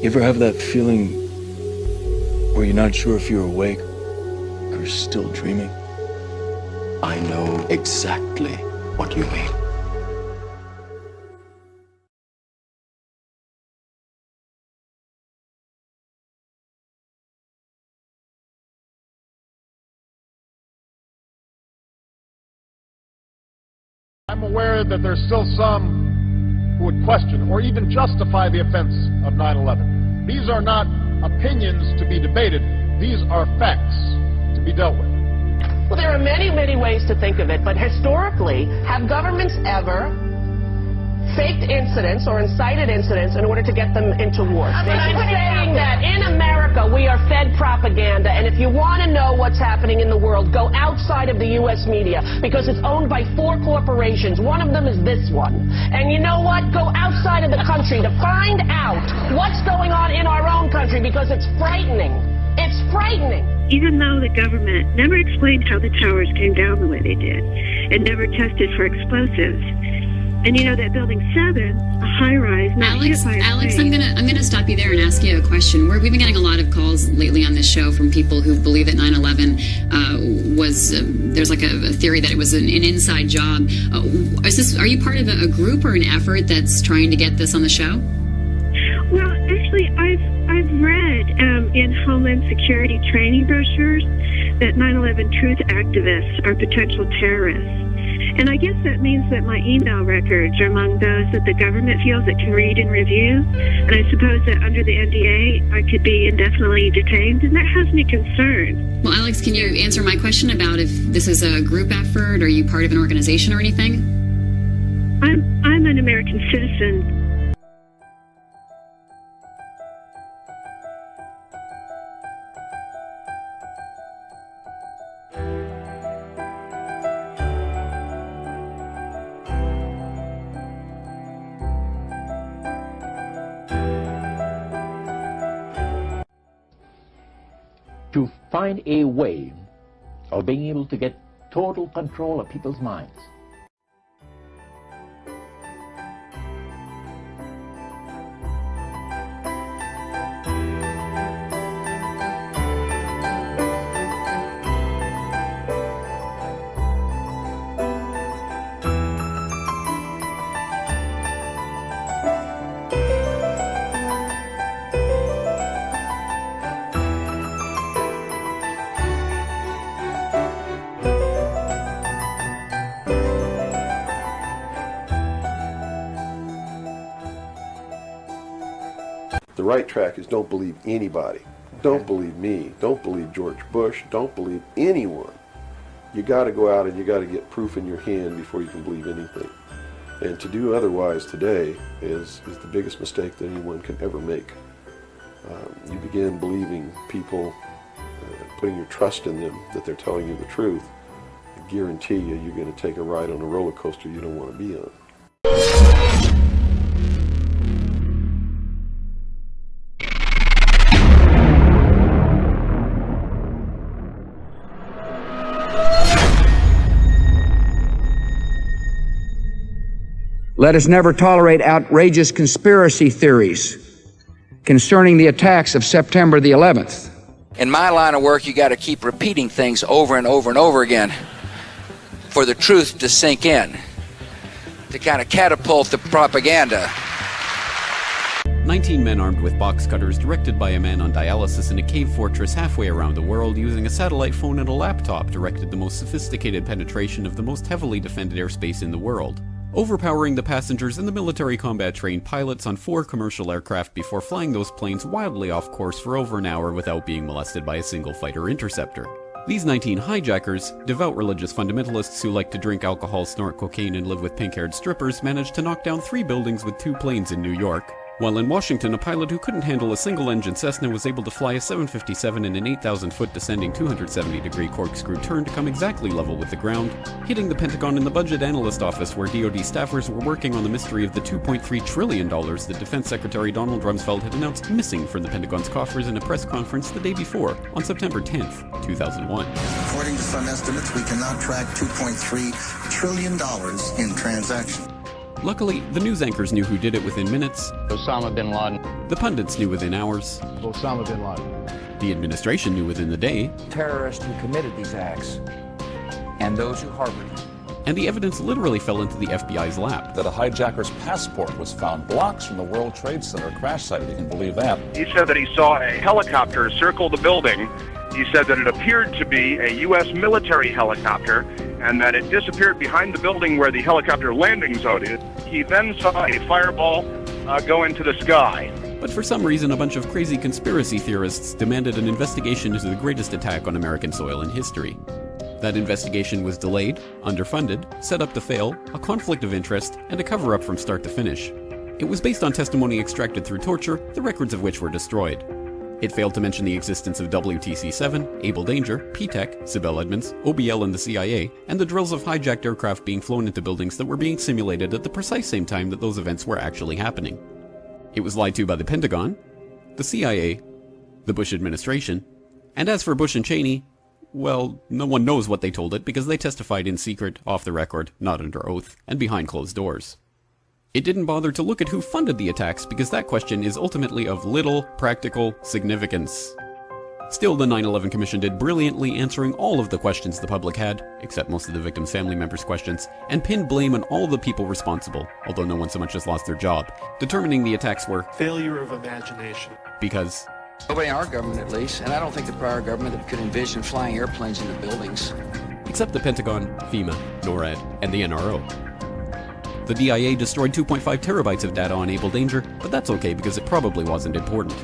You ever have that feeling where you're not sure if you're awake or still dreaming? I know exactly what you mean. I'm aware that there's still some who would question or even justify the offense of 9-11. These are not opinions to be debated. These are facts to be dealt with. Well, there are many, many ways to think of it, but historically, have governments ever faked incidents or incited incidents in order to get them into war. I'm saying that in America we are fed propaganda, and if you want to know what's happening in the world, go outside of the U.S. media because it's owned by four corporations. One of them is this one. And you know what? Go outside of the country to find out what's going on in our own country because it's frightening. It's frightening. Even though the government never explained how the towers came down the way they did and never tested for explosives, and you know that building seven, a high rise. not Alex, Alex, I'm gonna I'm gonna stop you there and ask you a question. We're, we've been getting a lot of calls lately on this show from people who believe that 9/11 uh, was uh, there's like a, a, theory that it was an, an inside job. Uh, is this are you part of a, a, group or an effort that's trying to get this on the show? Well, actually, I've I've read um, in Homeland Security training brochures that 9/11 truth activists are potential terrorists. And I guess that means that my email records are among those that the government feels it can read and review. And I suppose that under the NDA, I could be indefinitely detained, and that has me concerned. Well, Alex, can you answer my question about if this is a group effort? Are you part of an organization or anything? I'm, I'm an American citizen find a way of being able to get total control of people's minds. Right track is don't believe anybody. Don't believe me. Don't believe George Bush. Don't believe anyone. You got to go out and you got to get proof in your hand before you can believe anything. And to do otherwise today is, is the biggest mistake that anyone can ever make. Um, you begin believing people, uh, putting your trust in them, that they're telling you the truth. I guarantee you, you're going to take a ride on a roller coaster you don't want to be on. Let us never tolerate outrageous conspiracy theories concerning the attacks of September the 11th. In my line of work, you got to keep repeating things over and over and over again for the truth to sink in, to kind of catapult the propaganda. 19 men armed with box cutters directed by a man on dialysis in a cave fortress halfway around the world using a satellite phone and a laptop directed the most sophisticated penetration of the most heavily defended airspace in the world overpowering the passengers and the military combat trained pilots on four commercial aircraft before flying those planes wildly off course for over an hour without being molested by a single fighter interceptor. These 19 hijackers, devout religious fundamentalists who like to drink alcohol, snort cocaine, and live with pink haired strippers, managed to knock down three buildings with two planes in New York, while in Washington, a pilot who couldn't handle a single engine Cessna was able to fly a 757 in an 8,000 foot descending 270 degree corkscrew turn to come exactly level with the ground, hitting the Pentagon in the budget analyst office where DoD staffers were working on the mystery of the $2.3 trillion that Defense Secretary Donald Rumsfeld had announced missing from the Pentagon's coffers in a press conference the day before, on September 10th, 2001. According to some estimates, we cannot track $2.3 trillion in transactions. Luckily, the news anchors knew who did it within minutes. Osama bin Laden. The pundits knew within hours. Osama bin Laden. The administration knew within the day. Terrorists who committed these acts and those who harbored them. And the evidence literally fell into the FBI's lap. That a hijacker's passport was found blocks from the World Trade Center crash site. You can believe that. He said that he saw a helicopter circle the building. He said that it appeared to be a U.S. military helicopter and that it disappeared behind the building where the helicopter landing zone is. He then saw a fireball uh, go into the sky. But for some reason, a bunch of crazy conspiracy theorists demanded an investigation into the greatest attack on American soil in history. That investigation was delayed, underfunded, set up to fail, a conflict of interest, and a cover up from start to finish. It was based on testimony extracted through torture, the records of which were destroyed. It failed to mention the existence of WTC 7, Able Danger, P-TECH, Sibel Edmonds, OBL and the CIA, and the drills of hijacked aircraft being flown into buildings that were being simulated at the precise same time that those events were actually happening. It was lied to by the Pentagon, the CIA, the Bush administration, and as for Bush and Cheney, well, no one knows what they told it because they testified in secret, off the record, not under oath, and behind closed doors. It didn't bother to look at who funded the attacks because that question is ultimately of little practical significance. Still, the 9 11 Commission did brilliantly answering all of the questions the public had, except most of the victims' family members' questions, and pinned blame on all the people responsible, although no one so much as lost their job, determining the attacks were failure of imagination. Because Nobody in our government, at least, and I don't think the prior government could envision flying airplanes into buildings. Except the Pentagon, FEMA, NORAD, and the NRO. The DIA destroyed 2.5 terabytes of data on Able Danger, but that's okay because it probably wasn't important.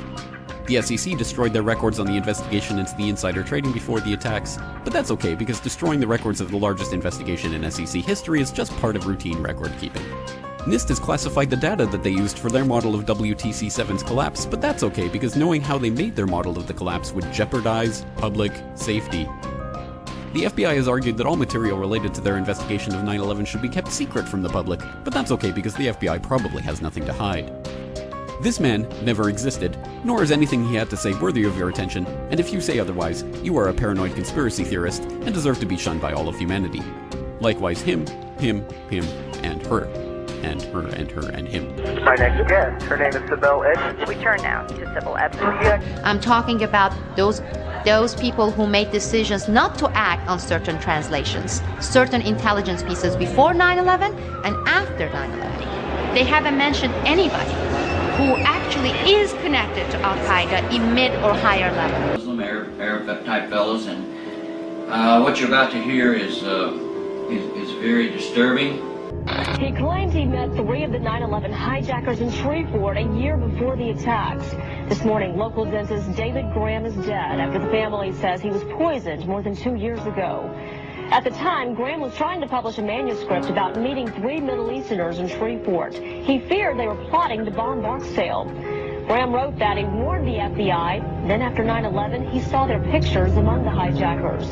The SEC destroyed their records on the investigation into the insider trading before the attacks, but that's okay because destroying the records of the largest investigation in SEC history is just part of routine record keeping. NIST has classified the data that they used for their model of WTC 7's collapse, but that's okay because knowing how they made their model of the collapse would jeopardize public safety. The FBI has argued that all material related to their investigation of 9 11 should be kept secret from the public, but that's okay because the FBI probably has nothing to hide. This man never existed, nor is anything he had to say worthy of your attention, and if you say otherwise, you are a paranoid conspiracy theorist and deserve to be shunned by all of humanity. Likewise, him, him, him, and her. And her, and her, and him. My next guest, her name is Sibel Edmonds. We turn now to Sibel Edmonds. I'm talking about those those people who made decisions not to act on certain translations, certain intelligence pieces before 9/11 and after 9/11. They haven't mentioned anybody who actually is connected to Al Qaeda in mid or higher level. Muslim Arab, Arab type fellows, and uh, what you're about to hear is, uh, is, is very disturbing. He claims he met three of the 9-11 hijackers in Shreveport a year before the attacks. This morning, local dentist David Graham is dead after the family says he was poisoned more than two years ago. At the time, Graham was trying to publish a manuscript about meeting three Middle Easterners in Shreveport. He feared they were plotting to bomb Barksdale. Graham wrote that he warned the FBI. Then after 9-11, he saw their pictures among the hijackers.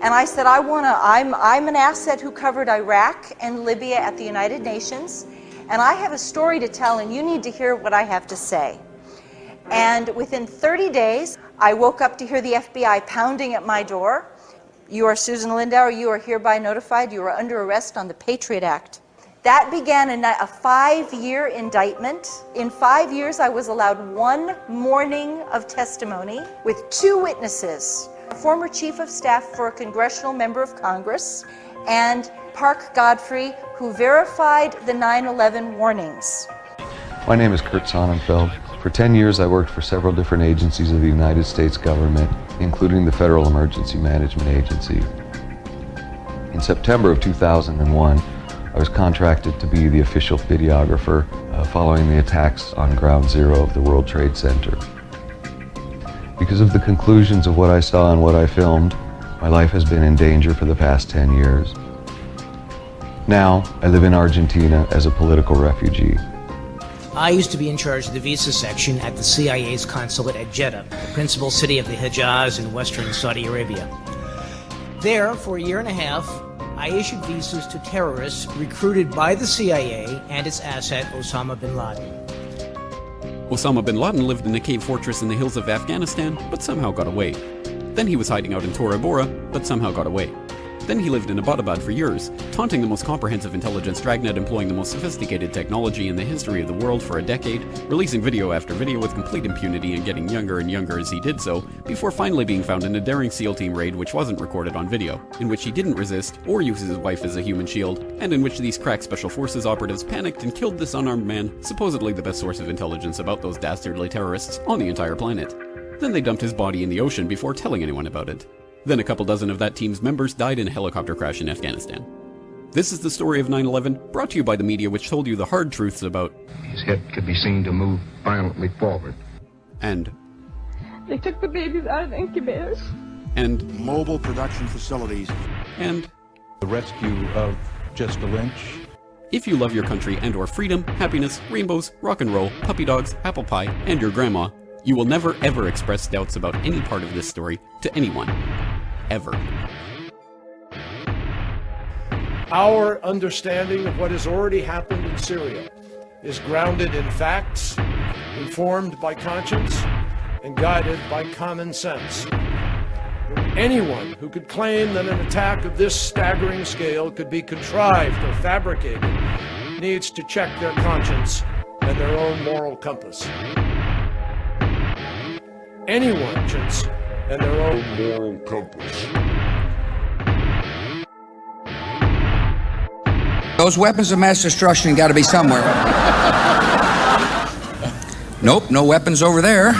And I said, I want to, I'm, I'm an asset who covered Iraq and Libya at the United Nations, and I have a story to tell, and you need to hear what I have to say. And within 30 days, I woke up to hear the FBI pounding at my door. You are Susan Lindauer, you are hereby notified, you are under arrest on the Patriot Act. That began a, a five year indictment. In five years, I was allowed one morning of testimony with two witnesses a former chief of staff for a congressional member of Congress, and Parke Godfrey, who verified the 9 11 warnings. My name is Kurt Sonnenfeld. For 10 years, I worked for several different agencies of the United States government, including the Federal Emergency Management Agency. In September of 2001, I was contracted to be the official videographer uh, following the attacks on Ground Zero of the World Trade Center. Because of the conclusions of what I saw and what I filmed, my life has been in danger for the past 10 years. Now, I live in Argentina as a political refugee. I used to be in charge of the visa section at the CIA's consulate at Jeddah, the principal city of the Hejaz in western Saudi Arabia. There, for a year and a half, I issued visas to terrorists recruited by the CIA and its asset Osama bin Laden. Osama bin Laden lived in a cave fortress in the hills of Afghanistan, but somehow got away. Then he was hiding out in Tora Bora, but somehow got away. Then he lived in Abbottabad for years, taunting the most comprehensive intelligence dragnet employing the most sophisticated technology in the history of the world for a decade, releasing video after video with complete impunity and getting younger and younger as he did so, before finally being found in a daring SEAL team raid which wasn't recorded on video, in which he didn't resist or use his wife as a human shield, and in which these crack special forces operatives panicked and killed this unarmed man, supposedly the best source of intelligence about those dastardly terrorists on the entire planet. Then they dumped his body in the ocean before telling anyone about it. Then a couple dozen of that team's members died in a helicopter crash in Afghanistan. This is the story of 9 11, brought to you by the media which told you the hard truths about. His head could be seen to move violently forward. And. They took the babies out of incubators. And. Mobile production facilities. And. The rescue of Jessica Lynch. If you love your country and or freedom, happiness, rainbows, rock and roll, puppy dogs, apple pie, and your grandma, you will never ever express doubts about any part of this story to anyone. Ever. Our understanding of what has already happened in Syria is grounded in facts, informed by conscience, and guided by common sense. Anyone who could claim that an attack of this staggering scale could be contrived or fabricated needs to check their conscience and their own moral compass. Anyone and their own moral compass. Those weapons of mass destruction got to be somewhere. nope, no weapons over there.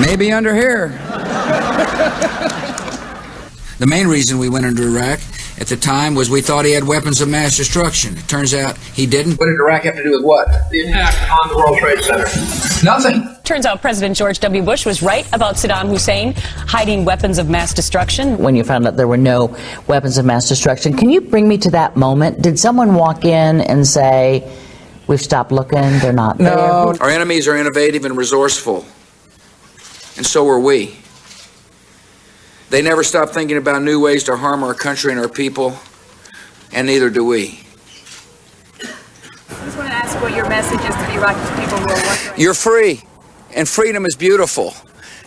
Maybe under here. The main reason we went into Iraq at the time was we thought he had weapons of mass destruction. It turns out he didn't. What did Iraq have to do with what? The attack on the World Trade Center. Nothing. Turns out President George W. Bush was right about Saddam Hussein hiding weapons of mass destruction. When you found out there were no weapons of mass destruction, can you bring me to that moment? Did someone walk in and say, We've stopped looking, they're not No. there? Our enemies are innovative and resourceful. And so are we. They never stop thinking about new ways to harm our country and our people, and neither do we. I just want to ask what your message is to the Iraqi people who are wondering. You're free, and freedom is beautiful.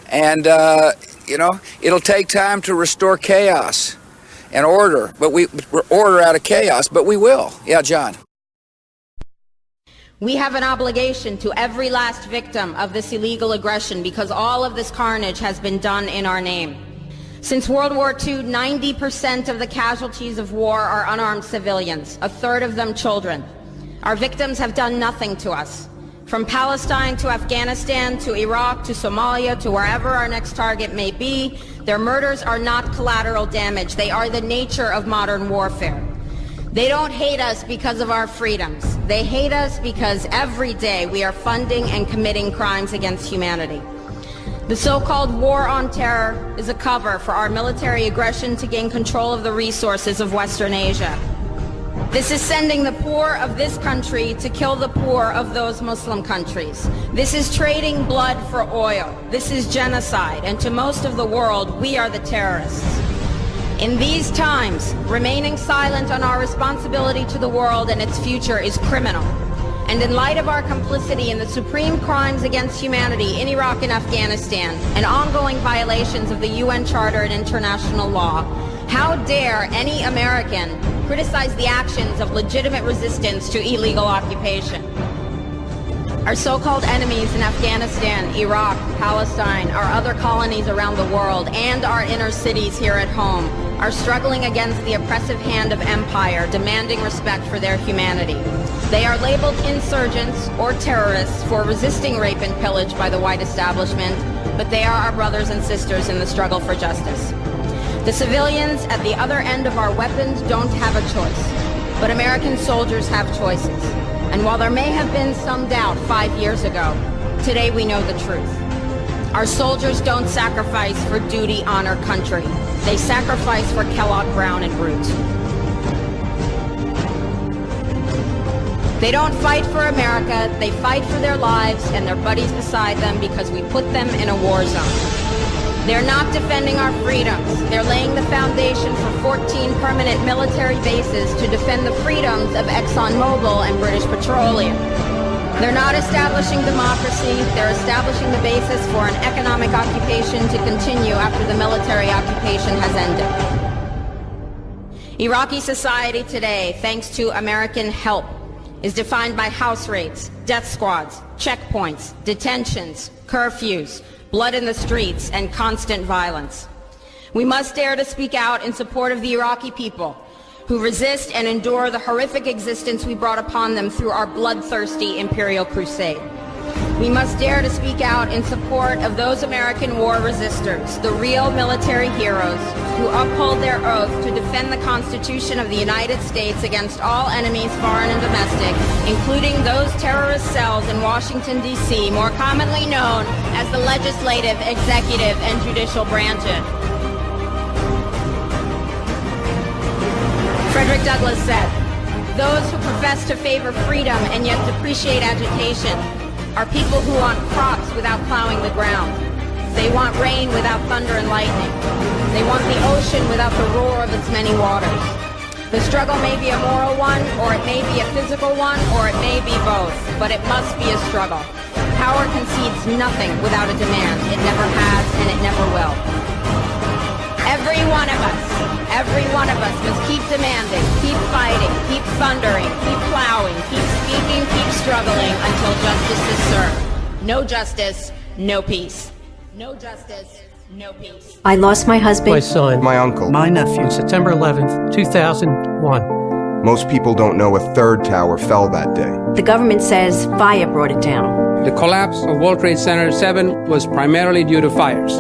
And, uh, you know, it'll take time to restore chaos and order, but we order out of chaos, but we will. Yeah, John. We have an obligation to every last victim of this illegal aggression because all of this carnage has been done in our name. Since World War II, 90% of the casualties of war are unarmed civilians, a third of them children. Our victims have done nothing to us. From Palestine to Afghanistan to Iraq to Somalia to wherever our next target may be, their murders are not collateral damage. They are the nature of modern warfare. They don't hate us because of our freedoms. They hate us because every day we are funding and committing crimes against humanity. The so-called war on terror is a cover for our military aggression to gain control of the resources of Western Asia. This is sending the poor of this country to kill the poor of those Muslim countries. This is trading blood for oil. This is genocide. And to most of the world, we are the terrorists. In these times, remaining silent on our responsibility to the world and its future is criminal. And in light of our complicity in the supreme crimes against humanity in Iraq and Afghanistan and ongoing violations of the UN Charter and international law, how dare any American criticize the actions of legitimate resistance to illegal occupation? Our so-called enemies in Afghanistan, Iraq, Palestine, our other colonies around the world, and our inner cities here at home are struggling against the oppressive hand of empire, demanding respect for their humanity. They are labeled insurgents or terrorists for resisting rape and pillage by the white establishment, but they are our brothers and sisters in the struggle for justice. The civilians at the other end of our weapons don't have a choice, but American soldiers have choices. And while there may have been some doubt five years ago, today we know the truth. Our soldiers don't sacrifice for duty, honor, country. They sacrifice for Kellogg, Brown, and Root. They don't fight for America, they fight for their lives and their buddies beside them because we put them in a war zone. They're not defending our freedoms. They're laying the foundation for 14 permanent military bases to defend the freedoms of ExxonMobil and British Petroleum. They're not establishing democracy, they're establishing the basis for an economic occupation to continue after the military occupation has ended. Iraqi society today, thanks to American help, is defined by house raids, death squads, checkpoints, detentions, curfews, blood in the streets, and constant violence. We must dare to speak out in support of the Iraqi people who resist and endure the horrific existence we brought upon them through our bloodthirsty imperial crusade. We must dare to speak out in support of those American war resistors, the real military heroes who uphold their oath to defend the Constitution of the United States against all enemies, foreign and domestic, including those terrorist cells in Washington, D.C., more commonly known as the legislative, executive, and judicial branches. Frederick Douglass said, those who profess to favor freedom and yet depreciate agitation are people who want crops without plowing the ground. They want rain without thunder and lightning. They want the ocean without the roar of its many waters. The struggle may be a moral one, or it may be a physical one, or it may be both, but it must be a struggle. Power concedes nothing without a demand. It never has, and it never will. Every one of us, every one of us must keep demanding, keep fighting, keep thundering, keep plowing, keep speaking, keep struggling until justice is served. No justice, no peace. No justice, no peace. I lost my husband. My son. My uncle. My nephew. September 11th, 2001. Most people don't know a third tower fell that day. The government says fire brought it down. The collapse of World Trade Center 7 was primarily due to fires.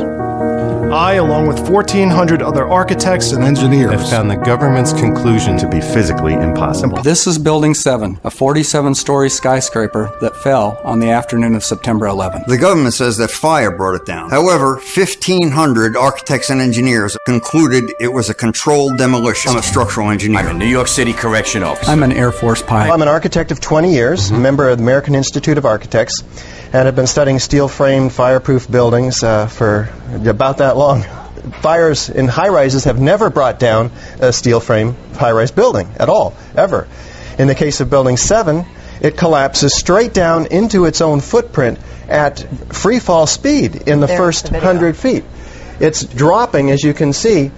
I, along with 1,400 other architects and engineers, have found the government's conclusion to be physically impossible. This is Building 7, a 47 story skyscraper that fell on the afternoon of September 11th. The government says that fire brought it down. However, 1,500 architects and engineers concluded it was a controlled demolition. I'm a structural engineer. I'm a New York City Correction Officer. I'm an Air Force pilot. I'm an architect of 20 years, mm-hmm. member of the American Institute of Architects and have been studying steel framed fireproof buildings uh, for about that long. Fires in high rises have never brought down a steel frame high rise building at all, ever. In the case of Building 7, it collapses straight down into its own footprint at free fall speed in the first the 100 feet. It's dropping, as you can see,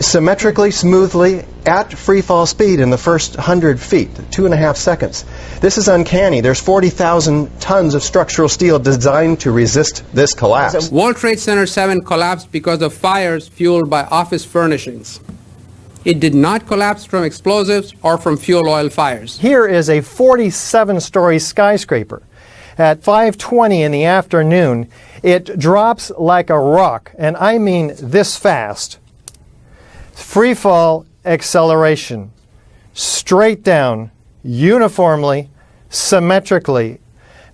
symmetrically, smoothly, at free fall speed in the first 100 feet, two and a half seconds. This is uncanny. There's 40,000 tons of structural steel designed to resist this collapse. World Trade Center 7 collapsed because of fires fueled by office furnishings. It did not collapse from explosives or from fuel oil fires. Here is a 47 story skyscraper. At 5:20 in the afternoon, it drops like a rock, and I mean this fast free fall acceleration, straight down, uniformly, symmetrically.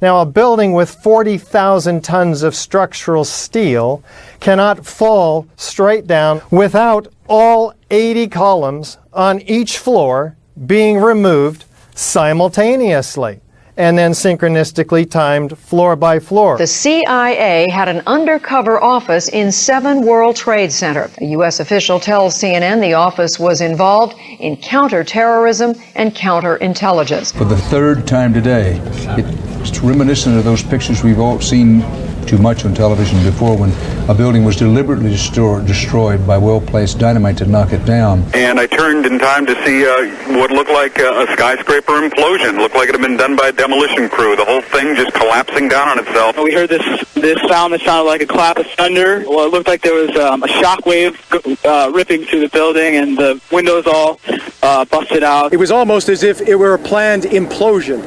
Now, a building with 40,000 tons of structural steel cannot fall straight down without all 80 columns on each floor being removed simultaneously and then synchronistically timed floor by floor. The CIA had an undercover office in 7 World Trade Center. A U.S. official tells CNN the office was involved in counterterrorism and counterintelligence. For the third time today, it's reminiscent of those pictures we've all seen too much on television before when a building was deliberately destroyed, destroyed by well-placed dynamite to knock it down. And I turned in time to see uh, what looked like a, a skyscraper implosion. Looked like it had been done by a demolition crew. The whole thing just collapsing down on itself. We heard this this sound that sounded like a clap of thunder. Well, it looked like there was um, a shock wave uh, ripping through the building, and the windows all uh, busted out. It was almost as if it were a planned implosion.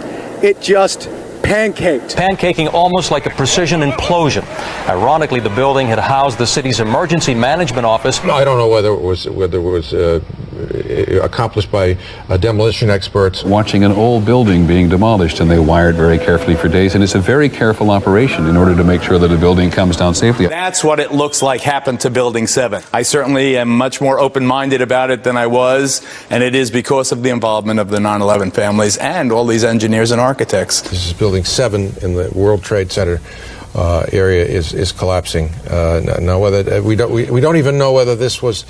It just pancaked. Pancaking almost like a precision implosion. Ironically, the building had housed the city's emergency management office. No, I don't know whether it was whether it was uh, accomplished by uh, demolition experts. Watching an old building being demolished, and they wired very carefully for days, and it's a very careful operation in order to make sure that a building comes down safely. That's what it looks like happened to Building 7. I certainly am much more open-minded about it than I was, and it is because of the involvement of the 9/11 families and all these engineers and architects. This is Building 7 in the World Trade Center. Uh, area is is collapsing uh, now. Whether uh, we don't we, we don't even know whether this was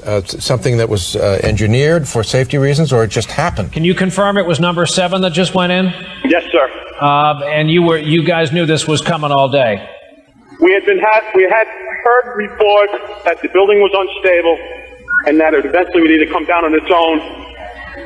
uh, something that was uh, engineered for safety reasons or it just happened. Can you confirm it was number seven that just went in? Yes, sir. um, and you were you guys knew this was coming all day. We had been had we had heard reports that the building was unstable and that it eventually would either come down on its own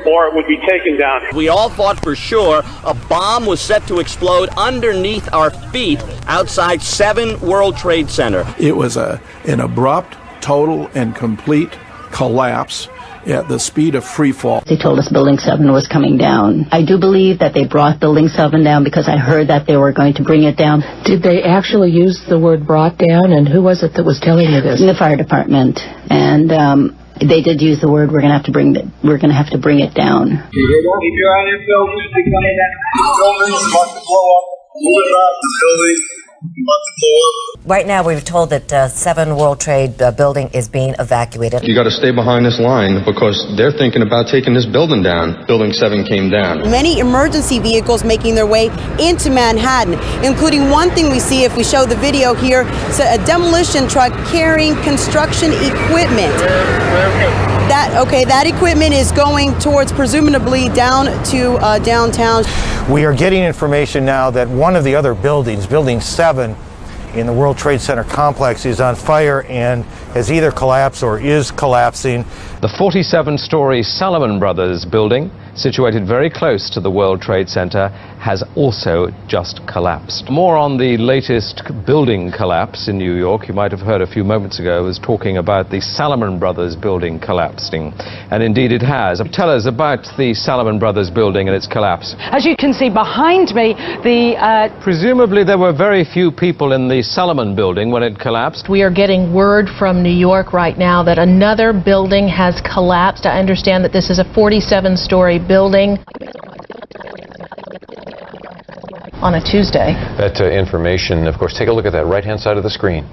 or it would be taken down. We all thought for sure a bomb was set to explode underneath our feet outside 7 World Trade Center. It was a an abrupt, total and complete collapse at the speed of free fall. They told us Building 7 was coming down. I do believe that they brought Building 7 down because I heard that they were going to bring it down. Did they actually use the word brought down, and who was it that was telling you this? The fire department. And um, they did use the word we're going to have to bring the, we're going to have to bring it down. Keep your eye on your building. They come that building is about to blow up. Move it out building. Right now, we're told that uh, Seven World Trade uh, building is being evacuated. You got to stay behind this line because they're thinking about taking this building down. Building 7 came down. Many emergency vehicles making their way into Manhattan, including one thing we see if we show the video here, a demolition truck carrying construction equipment. That okay, that equipment is going towards presumably down to uh, downtown. We are getting information now that one of the other buildings, Building 7 in the World Trade Center complex, is on fire and has either collapsed or is collapsing. The 47 story Salomon Brothers building, situated very close to the World Trade Center, has also just collapsed. More on the latest building collapse in New York. You might have heard a few moments ago, I was talking about the Salomon Brothers building collapsing. And indeed it has. Tell us about the Salomon Brothers building and its collapse. As you can see behind me, the... Uh... Presumably there were very few people in the Salomon building when it collapsed. We are getting word from New York right now that another building has collapsed. I understand that this is a 47-story building on a Tuesday. That uh, information, of course, take a look at that right-hand side of the screen.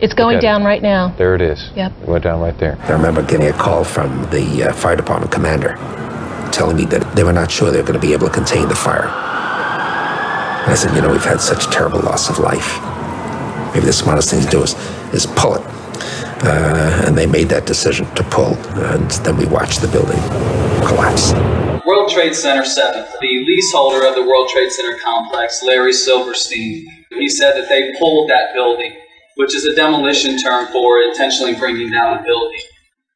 It's going down right now. There it is. Yep. It went down right there. I remember getting a call from the uh, fire department commander telling me that they were not sure they were going to be able to contain the fire. And I said, you know, we've had such terrible loss of life. Maybe the smartest thing to do is, is pull it. Uh, and they made that decision to pull, and then we watched the building collapse. World Trade Center 7, the leaseholder of the World Trade Center complex, Larry Silverstein, he said that they pulled that building, which is a demolition term for intentionally bringing down a building.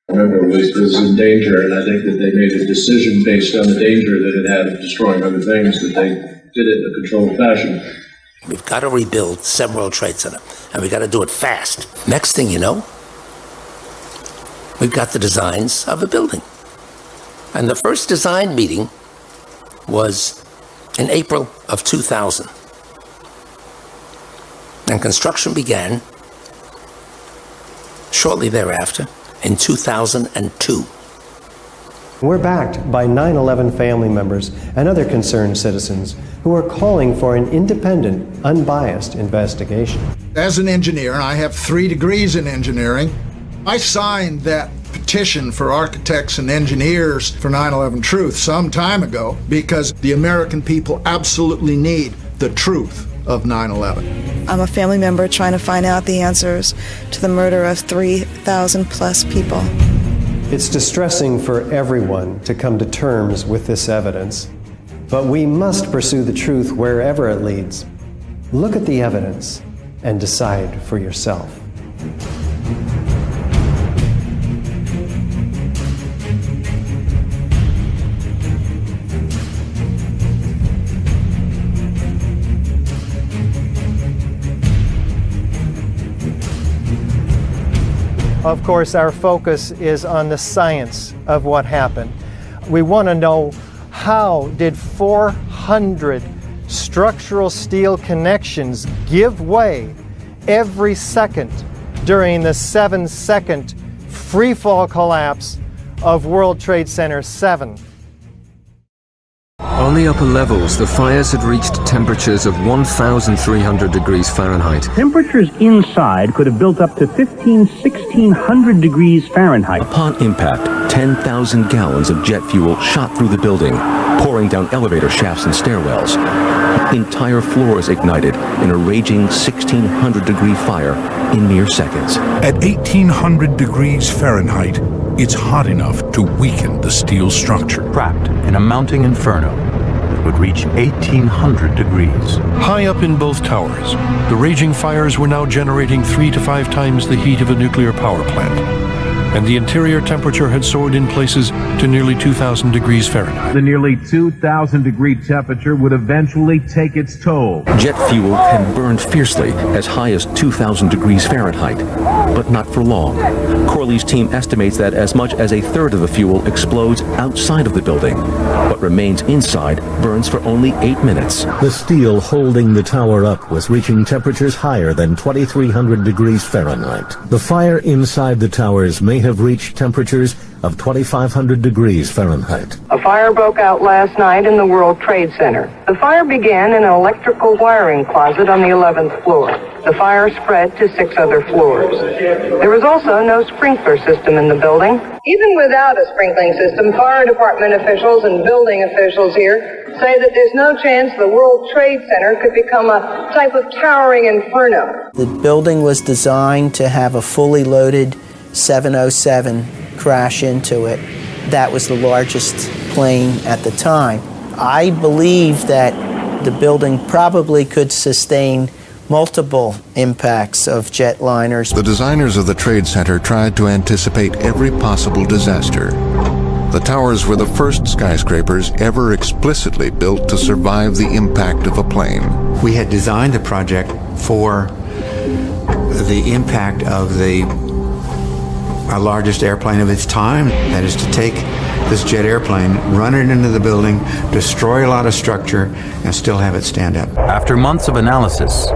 Remember, it was, was in danger, and I think that they made a decision based on the danger that it had of destroying other things, that they did it in a controlled fashion. We've got to rebuild 7 World Trade Center, and we've got to do it fast. Next thing you know, we've got the designs of a building. And the first design meeting was in April of 2000. And construction began shortly thereafter in 2002. We're backed by 9 11 family members and other concerned citizens who are calling for an independent, unbiased investigation. As an engineer, and I have three degrees in engineering, I signed that petition for architects and engineers for 9 11 Truth some time ago because the American people absolutely need the truth of 9 11. I'm a family member trying to find out the answers to the murder of 3,000 plus people. It's distressing for everyone to come to terms with this evidence, but we must pursue the truth wherever it leads. Look at the evidence and decide for yourself. Of course, our focus is on the science of what happened. We want to know how did 400 structural steel connections give way every second during the seven second free fall collapse of World Trade Center 7. On the upper levels, the fires had reached temperatures of 1,300 degrees Fahrenheit. Temperatures inside could have built up to 15, 1600 degrees Fahrenheit. Upon impact, 10,000 gallons of jet fuel shot through the building, pouring down elevator shafts and stairwells. Entire floors ignited in a raging 1,600 degree fire in mere seconds. At 1,800 degrees Fahrenheit, it's hot enough to weaken the steel structure. Trapped in a mounting inferno, would reach 1800 degrees. High up in both towers, the raging fires were now generating three to five times the heat of a nuclear power plant and the interior temperature had soared in places to nearly 2,000 degrees Fahrenheit. The nearly 2,000 degree temperature would eventually take its toll. Jet fuel can burn fiercely as high as 2,000 degrees Fahrenheit, but not for long. Corley's team estimates that as much as a third of the fuel explodes outside of the building. What remains inside burns for only eight minutes. The steel holding the tower up was reaching temperatures higher than 2,300 degrees Fahrenheit. The fire inside the towers may have reached temperatures of 2,500 degrees Fahrenheit. A fire broke out last night in the World Trade Center. The fire began in an electrical wiring closet on the 11th floor. The fire spread to six other floors. There was also no sprinkler system in the building. Even without a sprinkling system, fire department officials and building officials here say that there's no chance the World Trade Center could become a type of towering inferno. The building was designed to have a fully loaded 707 crash into it. That was the largest plane at the time. I believe that the building probably could sustain multiple impacts of jetliners. The designers of the Trade Center tried to anticipate every possible disaster. The towers were the first skyscrapers ever explicitly built to survive the impact of a plane. We had designed the project for the impact of the our largest airplane of its time. That is to take this jet airplane, run it into the building, destroy a lot of structure, and still have it stand up. After months of analysis,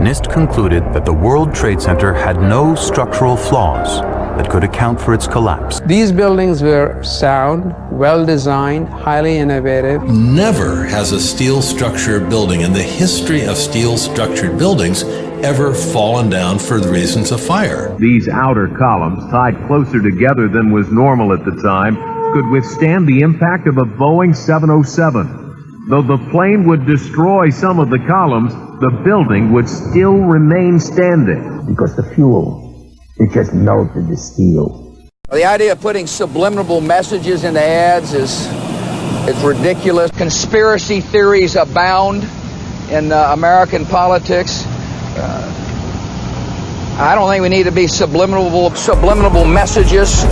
NIST concluded that the World Trade Center had no structural flaws that could account for its collapse. These buildings were sound, well designed, highly innovative. Never has a steel structure building in the history of steel structured buildings ever fallen down for the reasons of fire. These outer columns, tied closer together than was normal at the time, could withstand the impact of a Boeing 707. Though the plane would destroy some of the columns, the building would still remain standing. Because the fuel, it just melted the steel. The idea of putting subliminal messages in the ads is, is ridiculous. Conspiracy theories abound in uh, American politics. Uh, I don't think we need to be subliminal, subliminal messages.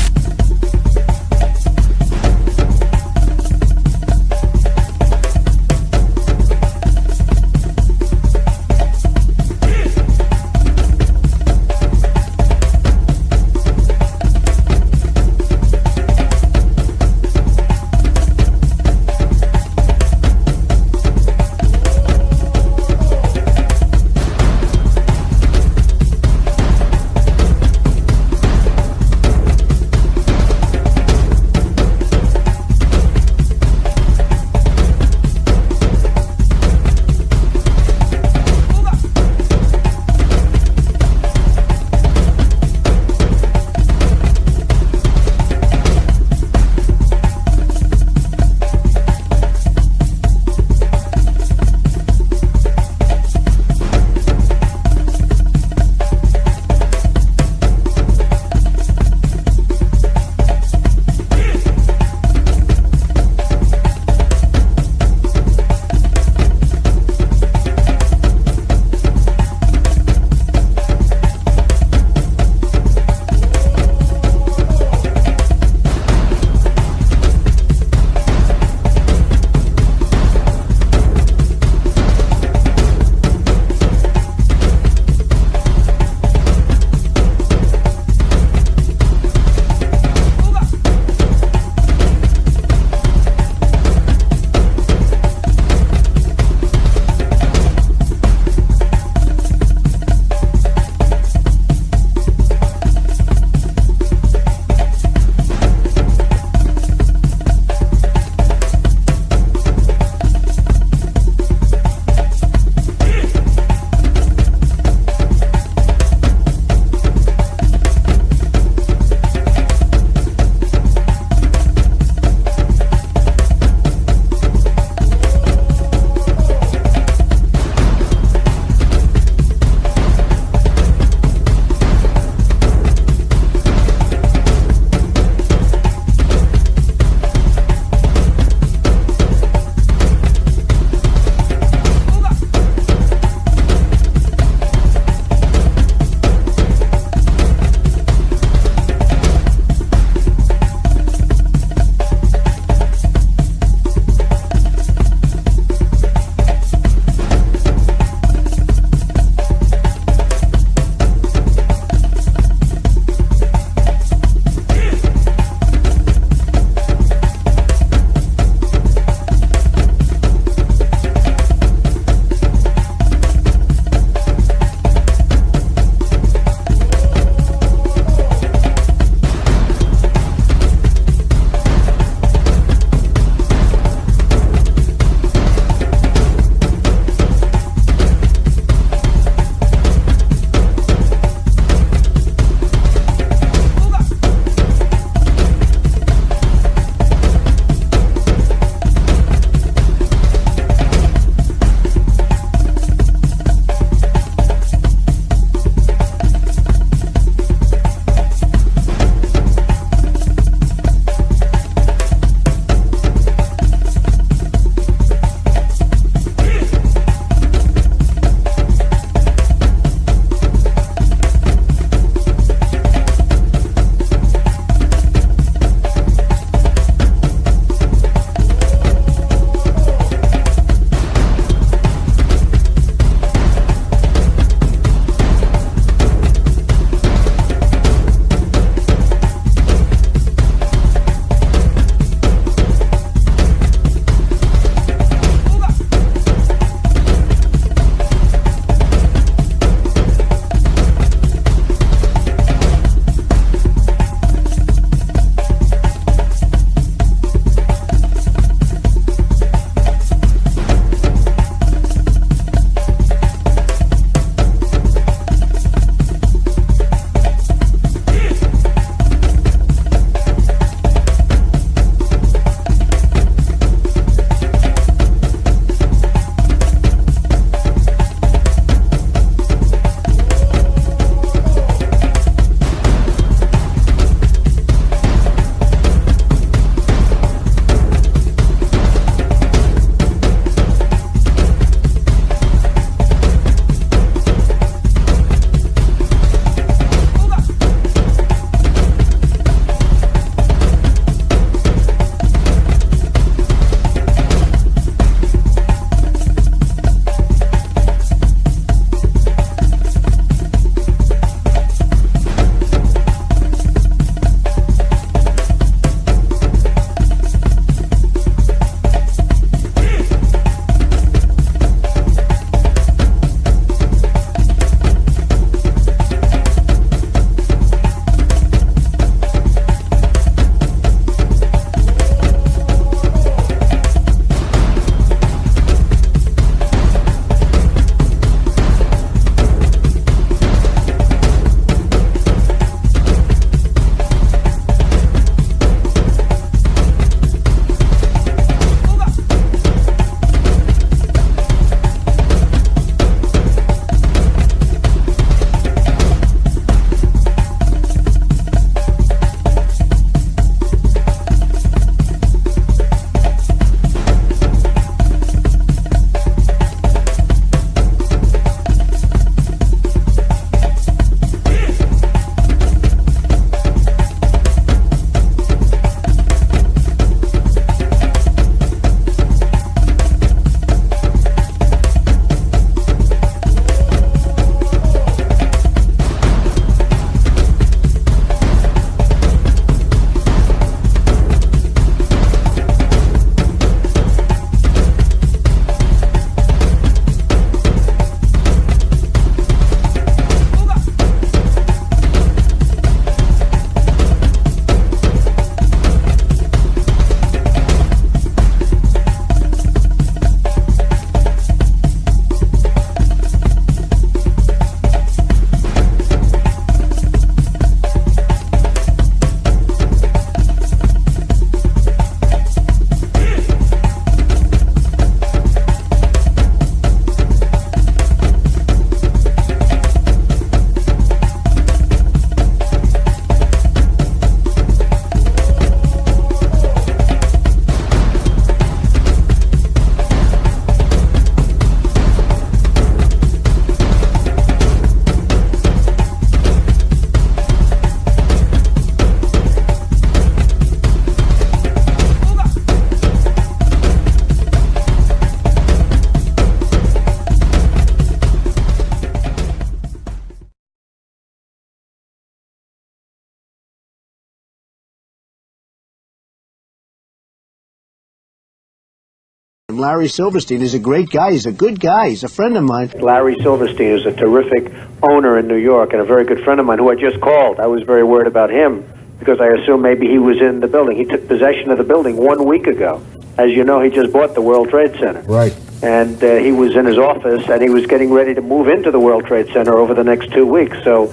Larry Silverstein is a great guy. He's a good guy. He's a friend of mine. Larry Silverstein is a terrific owner in New York and a very good friend of mine who I just called. I was very worried about him because I assumed maybe he was in the building. He took possession of the building one week ago. As you know, he just bought the World Trade Center. Right. And uh, he was in his office and he was getting ready to move into the World Trade Center over the next two weeks. So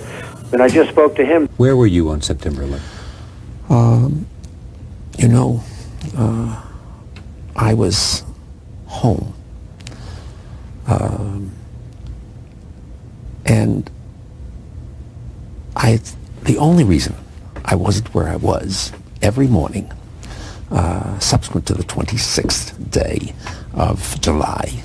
when I just spoke to him. Where were you on September 11th? Um, you know, uh, I was home. Um, and I, the only reason I wasn't where I was every morning uh, subsequent to the 26th day of July,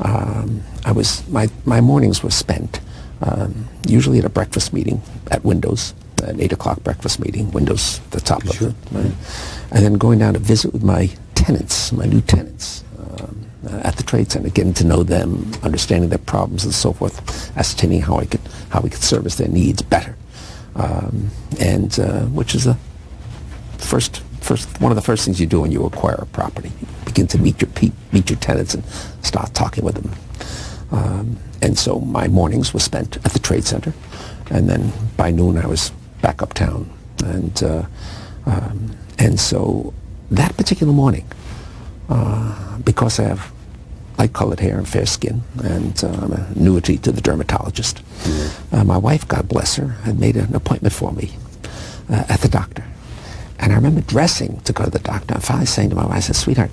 um, I was my my mornings were spent um, usually at a breakfast meeting at Windows, an eight o'clock breakfast meeting, Windows the top sure. of it, right? and then going down to visit with my tenants, my new tenants. Uh, at the trade center, getting to know them, understanding their problems and so forth, ascertaining how I could how we could service their needs better, um, and uh, which is the first first one of the first things you do when you acquire a property. You begin to meet your meet your tenants and start talking with them. Um, and so my mornings were spent at the trade center, and then by noon I was back uptown, and uh, um, and so that particular morning, uh, because I have light-colored hair and fair skin, and uh, I'm a annuity to the dermatologist. Mm-hmm. Uh, my wife, God bless her, had made an appointment for me uh, at the doctor. And I remember dressing to go to the doctor and finally saying to my wife, I said, sweetheart,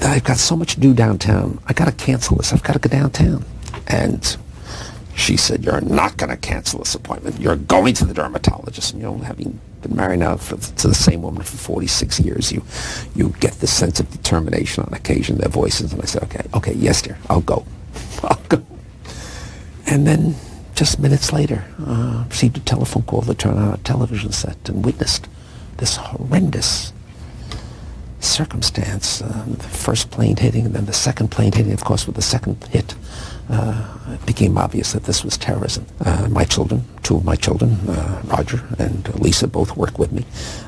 I've got so much to do downtown. I've got to cancel this. I've got to go downtown. And she said, you're not going to cancel this appointment. You're going to the dermatologist. And, you know, having been married now for, to the same woman for 46 years, you, you get this sense of determination on occasion, their voices. And I said, okay, okay, yes, dear, I'll go. I'll go. And then just minutes later, uh, received a telephone call to turn on a television set and witnessed this horrendous circumstance. Uh, the first plane hitting and then the second plane hitting, of course, with the second hit, uh, it became obvious that this was terrorism. Uh, my children, two of my children, uh, Roger and Lisa, both work with me.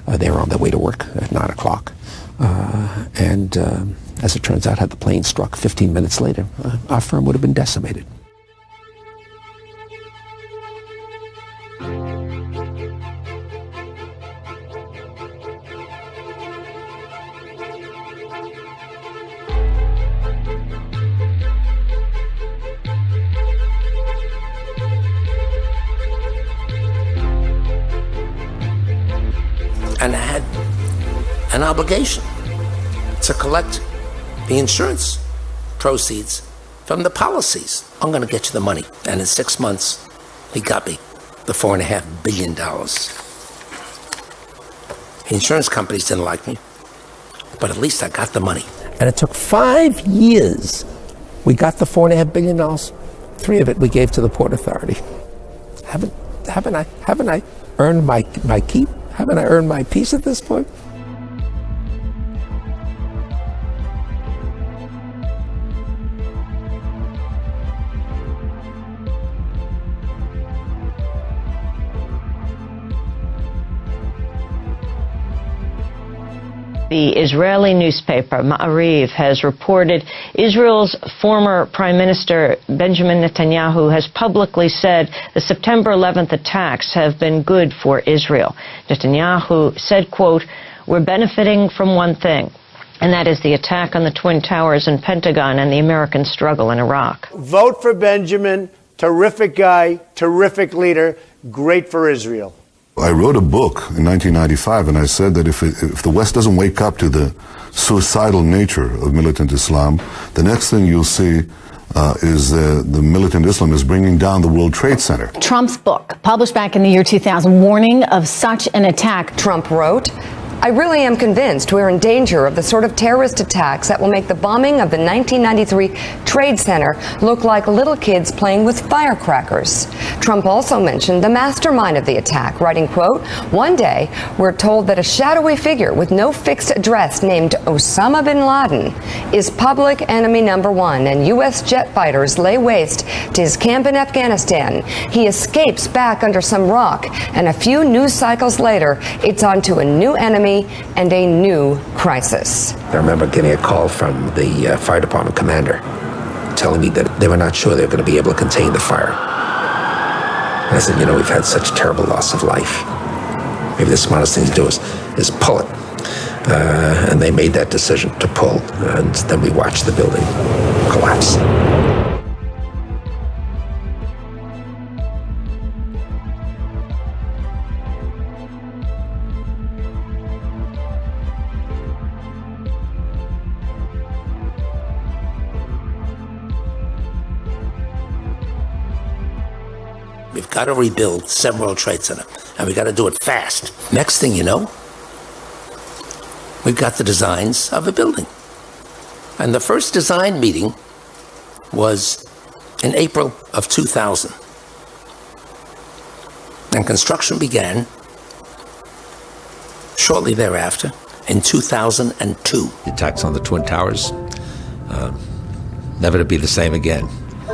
Uh, they were on their way to work at 9 o'clock. Uh, and um, as it turns out, had the plane struck 15 minutes later, our firm would have been decimated. Obligation to collect the insurance proceeds from the policies. I'm going to get you the money. And in six months, he got me the four and a half billion dollars. The insurance companies didn't like me, but at least I got the money. And it took five years. We got the four and a half billion dollars. Three of it we gave to the Port Authority. Haven't, haven't I, haven't I earned my, my keep? Haven't I earned my peace at this point? The Israeli newspaper Ma'ariv has reported Israel's former Prime Minister Benjamin Netanyahu has publicly said the September 11th attacks have been good for Israel. Netanyahu said, quote, we're benefiting from one thing, and that is the attack on the Twin Towers and Pentagon and the American struggle in Iraq. Vote for Benjamin. Terrific guy, terrific leader, great for Israel. I wrote a book in 1995, and I said that if, it, if the West doesn't wake up to the suicidal nature of militant Islam, the next thing you'll see uh, is uh, the militant Islam is bringing down the World Trade Center. Trump's book, published back in the year 2000, warning of such an attack. Trump wrote, I really am convinced we're in danger of the sort of terrorist attacks that will make the bombing of the 1993 Trade Center look like little kids playing with firecrackers. Trump also mentioned the mastermind of the attack, writing, quote, One day, we're told that a shadowy figure with no fixed address named Osama bin Laden is public enemy number one, and U.S. jet fighters lay waste to his camp in Afghanistan. He escapes back under some rock, and a few news cycles later, it's on to a new enemy and a new crisis. I remember getting a call from the uh, fire department commander telling me that they were not sure they were going to be able to contain the fire. And I said, you know, we've had such terrible loss of life. Maybe the smartest thing to do is, is pull it. Uh, and they made that decision to pull, and then we watched the building collapse. Got to rebuild Seven World Trade Center, and we've got to do it fast. Next thing you know, we've got the designs of a building. And the first design meeting was in April of 2000. And construction began shortly thereafter in 2002. The attacks on the Twin Towers, uh, never to be the same again.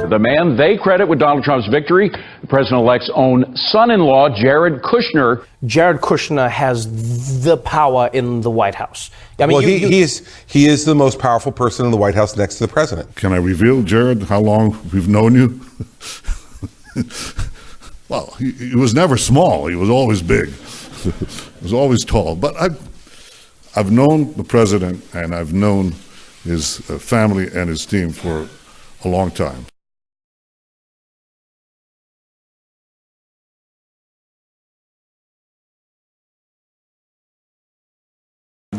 The man they credit with Donald Trump's victory, the president elect's own son in law, Jared Kushner. Jared Kushner has the power in the White House. I mean, well, you, he, you, he, is, he is the most powerful person in the White House next to the president. Can I reveal, Jared, how long we've known you? well, he, he, was never small, he was always big, he was always tall. But I've, I've known the president and I've known his uh, family and his team for a long time.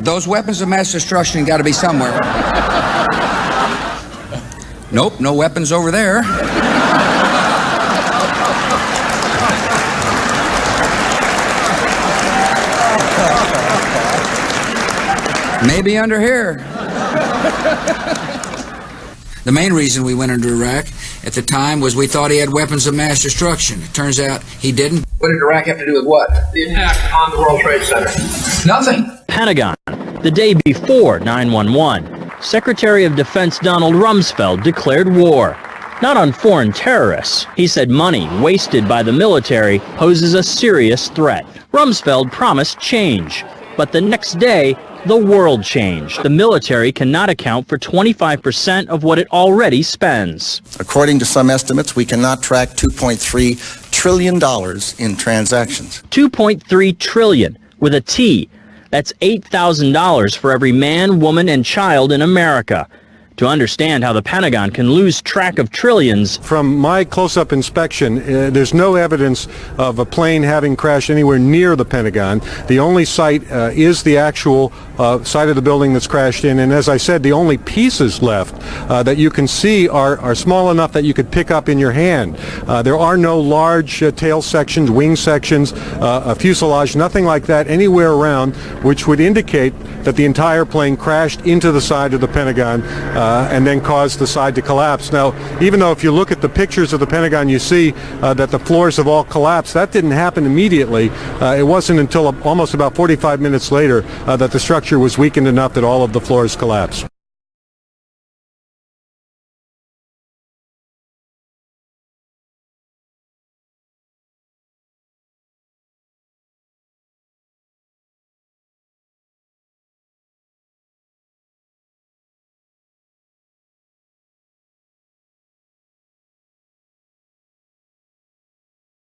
Those weapons of mass destruction got to be somewhere. nope, no weapons over there. Maybe under here. The main reason we went into Iraq at the time was we thought he had weapons of mass destruction. It turns out he didn't. What did Iraq have to do with what? The attack on the World Trade Center. Nothing. Pentagon. The day before 911, Secretary of Defense Donald Rumsfeld declared war. Not on foreign terrorists. He said money wasted by the military poses a serious threat. Rumsfeld promised change. But the next day, the world changed. The military cannot account for 25% of what it already spends. According to some estimates, we cannot track $2.3 trillion in transactions. 2.3 trillion with a T. That's $8,000 for every man, woman, and child in America to understand how the Pentagon can lose track of trillions. From my close-up inspection, uh, there's no evidence of a plane having crashed anywhere near the Pentagon. The only site uh, is the actual uh, side of the building that's crashed in, and as I said, the only pieces left uh, that you can see are, are small enough that you could pick up in your hand. Uh, there are no large uh, tail sections, wing sections, a fuselage, nothing like that anywhere around, which would indicate that the entire plane crashed into the side of the Pentagon uh, and then caused the side to collapse. Now, even though if you look at the pictures of the Pentagon, you see uh, that the floors have all collapsed, that didn't happen immediately. Uh, it wasn't until almost about 45 minutes later uh, that the structure was weakened enough that all of the floors collapsed.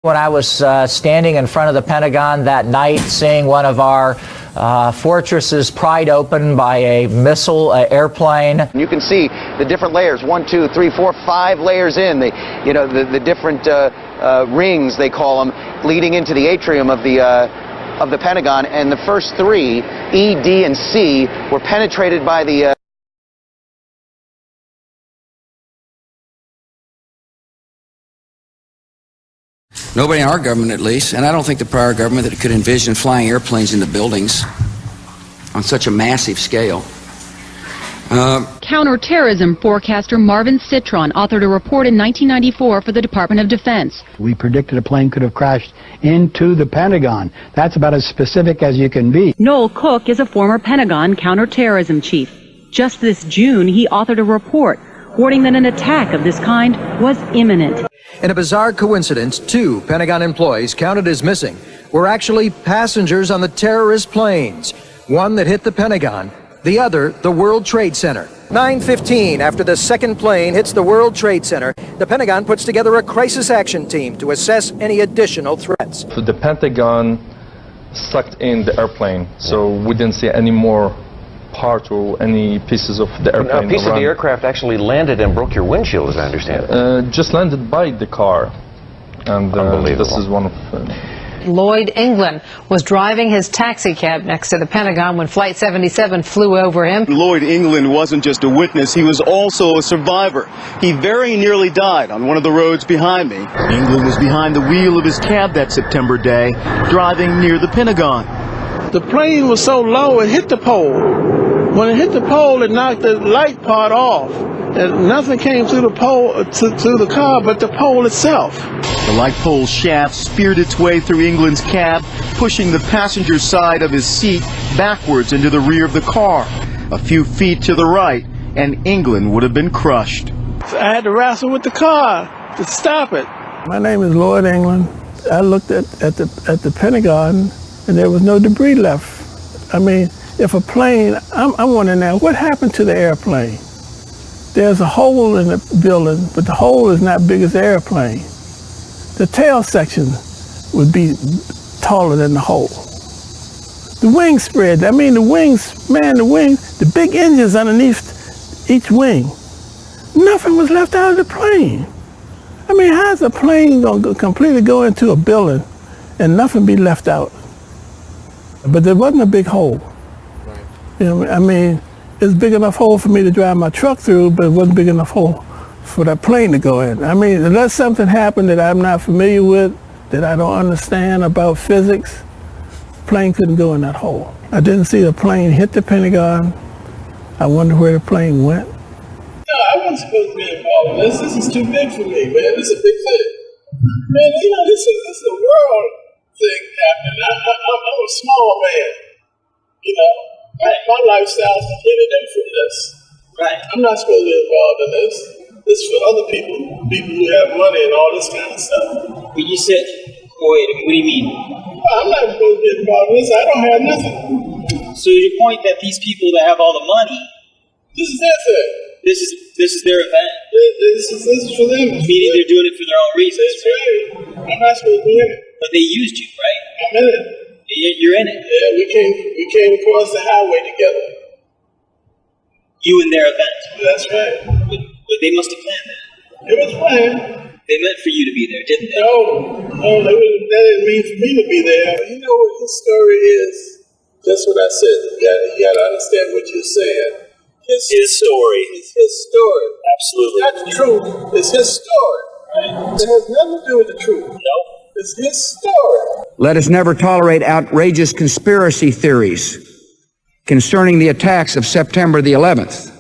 When I was uh, standing in front of the Pentagon that night, seeing one of our uh, fortresses pried open by a missile uh, airplane. You can see the different layers, one, two, three, four, five layers in, the, you know, the, the different uh, uh, rings, they call them, leading into the atrium of the, uh, of the Pentagon. And the first three, E, D, and C, were penetrated by the Nobody in our government, at least, and I don't think the prior government that could envision flying airplanes into buildings on such a massive scale. Uh, Counterterrorism forecaster Marvin Cetron authored a report in 1994 for the Department of Defense. We predicted a plane could have crashed into the Pentagon. That's about as specific as you can be. Noel Koch is a former Pentagon counterterrorism chief. Just this June, he authored a report warning that an attack of this kind was imminent. In a bizarre coincidence, two Pentagon employees counted as missing were actually passengers on the terrorist planes. one that hit the Pentagon, the other the World Trade Center. 9:15 after the second plane hits the World Trade Center, the Pentagon puts together a crisis action team to assess any additional threats. The Pentagon sucked in the airplane, so we didn't see any more parts or any pieces of the airplane. A piece of the aircraft actually landed and broke your windshield, as I understand it. Uh, just landed by the car, and uh, this is one of. Uh, Lloyd England was driving his taxi cab next to the Pentagon when Flight 77 flew over him. Lloyd England wasn't just a witness, he was also a survivor. He very nearly died on one of the roads behind me. England was behind the wheel of his cab that September day, driving near the Pentagon. The plane was so low it hit the pole. When it hit the pole, it knocked the light part off. And nothing came through the pole uh, to, to the car but the pole itself. The light pole shaft speared its way through England's cab, pushing the passenger side of his seat backwards into the rear of the car. A few feet to the right, and England would have been crushed. So I had to wrestle with the car to stop it. My name is Lloyd England. I looked at, at, the, at the Pentagon and there was no debris left. I mean, if a plane, I'm, I'm wondering now, what happened to the airplane? There's a hole in the building, but the hole is not big as the airplane. The tail section would be taller than the hole. The wing spread, I mean the wings, man, the wings, the big engines underneath each wing. Nothing was left out of the plane. I mean, how's a plane going to completely go into a building and nothing be left out? But there wasn't a big hole. You know, I mean, it's big enough hole for me to drive my truck through, but it wasn't big enough hole for that plane to go in. I mean, unless something happened that I'm not familiar with, that I don't understand about physics, plane couldn't go in that hole. I didn't see the plane hit the Pentagon. I wonder where the plane went. No, I wasn't supposed to be involved in this. This is too big for me, man. This is a big thing. Man, you know, this is, this is a world thing happening. I, I, I'm I'm a small man. You know, my, my lifestyle is completely different from this. Right. I'm not supposed to be involved in this. This is for other people, people who have money and all this kind of stuff. But you said, wait, what do you mean? I'm not supposed to be involved in this. I don't have nothing. So your point that these people that have all the money, This is their thing. this is this is their event. This is, this is for them. Meaning they're doing it for their own reasons. That's right. I'm not supposed to be in it. But they used you, right? I'm in it. You- You're in it. Yeah, we came we came across the highway together. You and their event. That's right. But, but they must have planned that. It was planned. They meant for you to be there, didn't they? No, no, that, was, that didn't mean for me to be there. You know what his story is? That's what I said. You gotta, you got to understand what you're saying. His, His story. It's his story. Absolutely. It's not the truth. It's his story. It has nothing to do with the truth. No. It's his story. Let us never tolerate outrageous conspiracy theories concerning the attacks of September the 11th.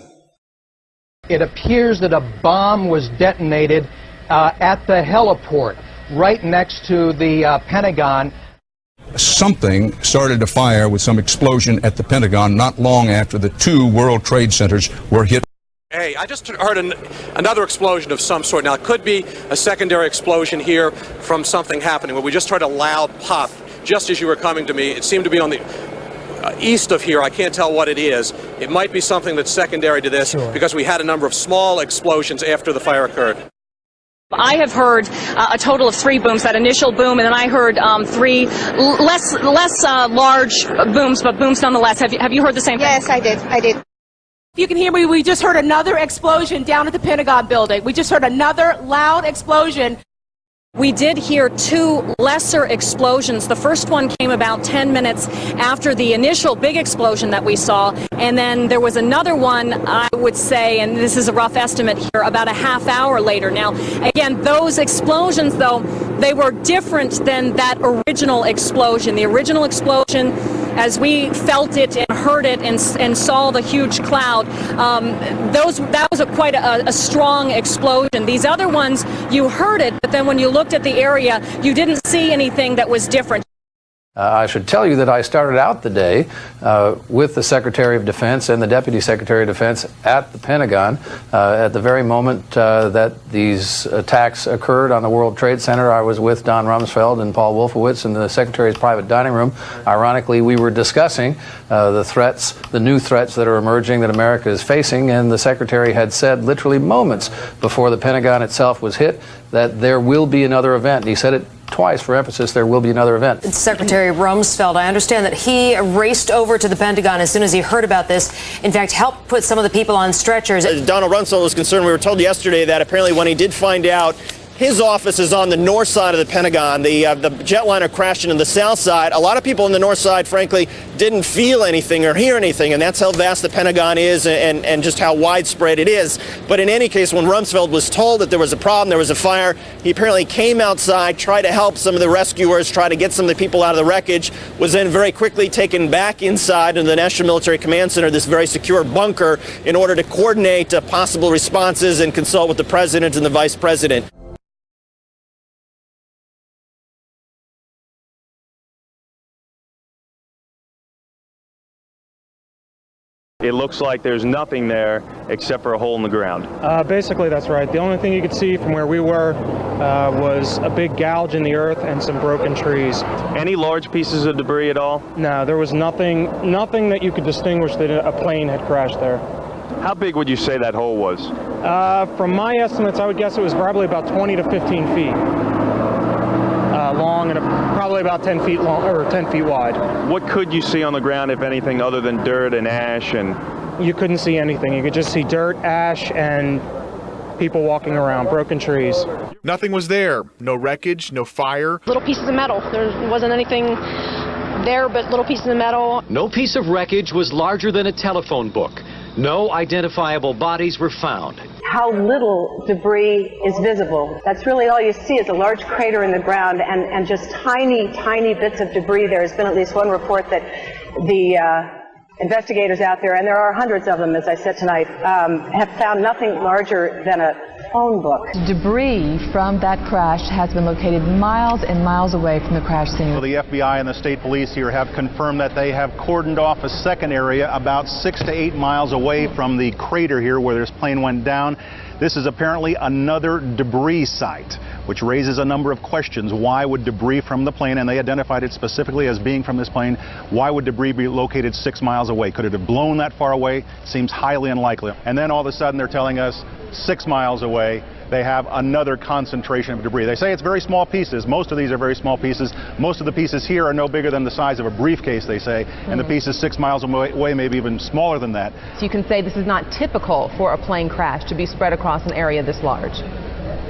It appears that a bomb was detonated uh, at the heliport right next to the uh, Pentagon. something started to fire with some explosion at the Pentagon not long after the two World Trade Centers were hit. Hey, I just heard an, another explosion of some sort. Now, it could be a secondary explosion here from something happening, but we just heard a loud pop just as you were coming to me. It seemed to be on the uh, east of here. I can't tell what it is. It might be something that's secondary to this because we had a number of small explosions after the fire occurred. I have heard uh, a total of three booms. That initial boom, and then I heard um, three l- less less uh, large booms, but booms nonetheless. Have you have you heard the same thing? Yes, I did. I did. If you can hear me, we just heard another explosion down at the Pentagon building. We just heard another loud explosion. We did hear two lesser explosions. The first one came about 10 minutes after the initial big explosion that we saw. And then there was another one, I would say, and this is a rough estimate here, about a half hour later. Now, again, those explosions, though, they were different than that original explosion. The original explosion, as we felt it and heard it and, and saw the huge cloud, um, those that was a quite a, a strong explosion. These other ones, you heard it, but then when you looked at the area, you didn't see anything that was different. Uh, I should tell you that I started out the day uh, with the Secretary of Defense and the Deputy Secretary of Defense at the Pentagon. Uh, at the very moment uh, that these attacks occurred on the World Trade Center, I was with Don Rumsfeld and Paul Wolfowitz in the Secretary's private dining room. Ironically, we were discussing uh, the threats, the new threats that are emerging that America is facing, and the Secretary had said literally moments before the Pentagon itself was hit that there will be another event. He said it twice for emphasis there will be another event. Secretary Rumsfeld, I understand that he raced over to the Pentagon as soon as he heard about this. In fact, helped put some of the people on stretchers. As Donald Rumsfeld was concerned, we were told yesterday that apparently when he did find out his office is on the north side of the Pentagon. The, uh, the jetliner crashed into the south side. A lot of people on the north side, frankly, didn't feel anything or hear anything, and that's how vast the Pentagon is and, and just how widespread it is. But in any case, when Rumsfeld was told that there was a problem, there was a fire, he apparently came outside, tried to help some of the rescuers, try to get some of the people out of the wreckage, was then very quickly taken back inside into the National Military Command Center, this very secure bunker, in order to coordinate uh, possible responses and consult with the president and the vice president. It looks like there's nothing there except for a hole in the ground. Uh, basically, that's right. The only thing you could see from where we were uh, was a big gouge in the earth and some broken trees. Any large pieces of debris at all? No, there was nothing, nothing that you could distinguish that a plane had crashed there. How big would you say that hole was? Uh, from my estimates, I would guess it was probably about 20 to 15 feet uh, long and a, probably about 10 feet long or 10 feet wide. What could you see on the ground, if anything, other than dirt and ash and? You couldn't see anything. You could just see dirt, ash, and people walking around, broken trees. Nothing was there. No wreckage, no fire. Little pieces of metal. There wasn't anything there but little pieces of metal. No piece of wreckage was larger than a telephone book. No identifiable bodies were found. How little debris is visible. That's really all you see is a large crater in the ground and, and just tiny, tiny bits of debris. There has been at least one report that the uh, investigators out there, and there are hundreds of them, as I said tonight, um, have found nothing larger than a phone book. Debris from that crash has been located miles and miles away from the crash scene. Well, the FBI and the state police here have confirmed that they have cordoned off a second area about six to eight miles away from the crater here where this plane went down. This is apparently another debris site, which raises a number of questions. Why would debris from the plane, and they identified it specifically as being from this plane, why would debris be located six miles away? Could it have blown that far away? Seems highly unlikely. And then all of a sudden they're telling us six miles away they have another concentration of debris. They say it's very small pieces. Most of these are very small pieces. Most of the pieces here are no bigger than the size of a briefcase, they say, and the mm. pieces six miles away, maybe even smaller than that. So you can say this is not typical for a plane crash to be spread across an area this large.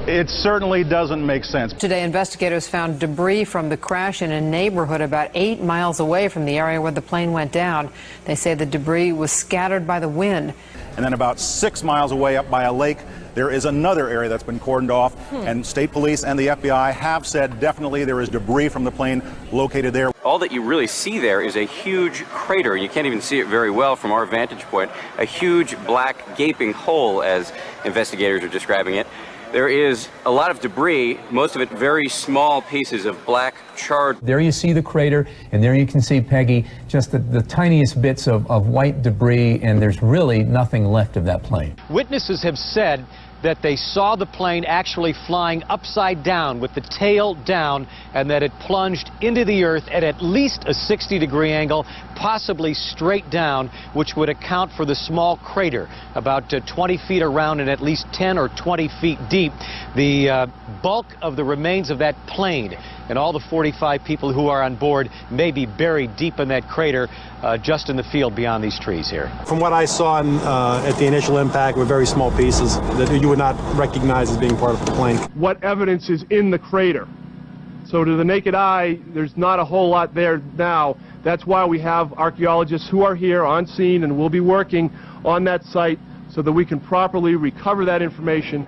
It certainly doesn't make sense. Today, investigators found debris from the crash in a neighborhood about eight miles away from the area where the plane went down. They say the debris was scattered by the wind. And then about six miles away up by a lake, there is another area that's been cordoned off, hmm. and state police and the FBI have said definitely there is debris from the plane located there. All that you really see there is a huge crater. You can't even see it very well from our vantage point. A huge black gaping hole, as investigators are describing it. There is a lot of debris, most of it very small pieces of black charred. There you see the crater, and there you can see Peggy, just the, the tiniest bits of, of white debris, and there's really nothing left of that plane. Witnesses have said that they saw the plane actually flying upside down with the tail down and that it plunged into the earth at at least a 60 degree angle, possibly straight down, which would account for the small crater about uh, 20 feet around and at least 10 or 20 feet deep. The uh, bulk of the remains of that plane and all the 45 people who are on board may be buried deep in that crater uh, just in the field beyond these trees here. From what I saw in, uh, at the initial impact were very small pieces that you would not recognize as being part of the plane. What evidence is in the crater? So to the naked eye, there's not a whole lot there now. That's why we have archaeologists who are here on scene and will be working on that site so that we can properly recover that information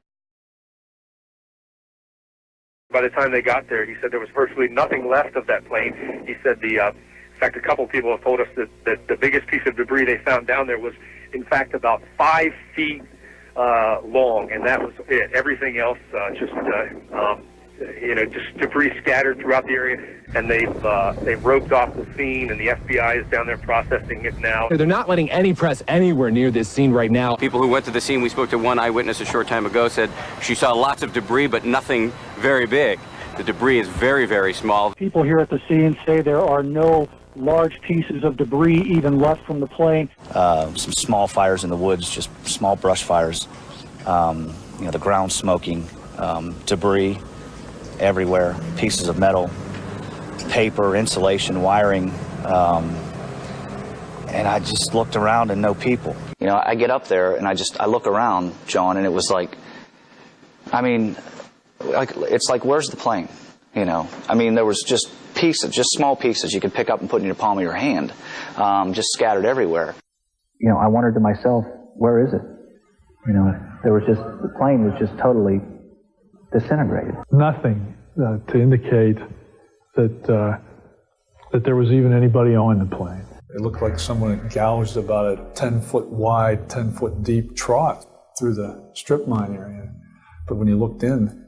by the time they got there, he said there was virtually nothing left of that plane. He said the, uh, in fact, a couple people have told us that, that the biggest piece of debris they found down there was, in fact, about five feet uh, long, and that was it. Everything else uh, just uh, um, you know, just debris scattered throughout the area, and they've uh, they've roped off the scene, and the FBI is down there processing it now. They're not letting any press anywhere near this scene right now. People who went to the scene, we spoke to one eyewitness a short time ago, said she saw lots of debris, but nothing very big. The debris is very, very small. People here at the scene say there are no large pieces of debris even left from the plane. Uh, some small fires in the woods, just small brush fires. Um, you know, the ground smoking, um, debris everywhere, pieces of metal, paper, insulation, wiring. Um, and I just looked around and no people. You know, I get up there and I just, I look around, John, and it was like, I mean, like, it's like, where's the plane? You know, I mean, there was just pieces, just small pieces you could pick up and put in your palm of your hand, um, just scattered everywhere. You know, I wondered to myself, where is it? You know, there was just, the plane was just totally disintegrated. Nothing uh, to indicate that, uh, that there was even anybody on the plane. It looked like someone had gouged about a 10 foot wide, 10 foot deep trough through the strip mine area. But when you looked in,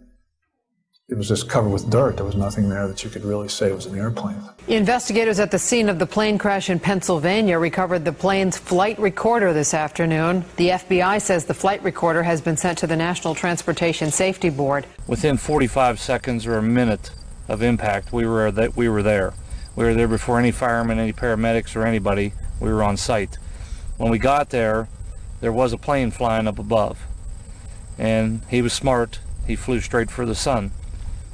it was just covered with dirt. There was nothing there that you could really say was an airplane. Investigators at the scene of the plane crash in Pennsylvania recovered the plane's flight recorder this afternoon. The FBI says the flight recorder has been sent to the National Transportation Safety Board. Within 45 seconds or a minute of impact, we were that we were there. We were there before any firemen, any paramedics, or anybody. We were on site. When we got there, there was a plane flying up above, and he was smart. He flew straight for the sun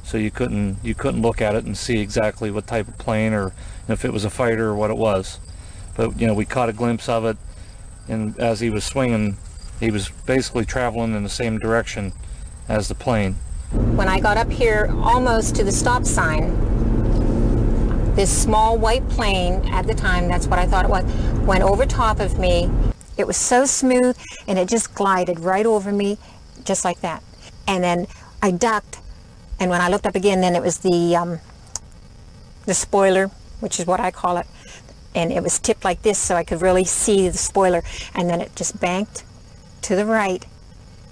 so you couldn't you couldn't look at it and see exactly what type of plane or if it was a fighter or what it was. But you know we caught a glimpse of it and as he was swinging he was basically traveling in the same direction as the plane. When I got up here almost to the stop sign this small white plane at the time that's what I thought it was went over top of me. It was so smooth and it just glided right over me just like that. And then I ducked and when I looked up again, then it was the, um, the spoiler, which is what I call it. And it was tipped like this so I could really see the spoiler. And then it just banked to the right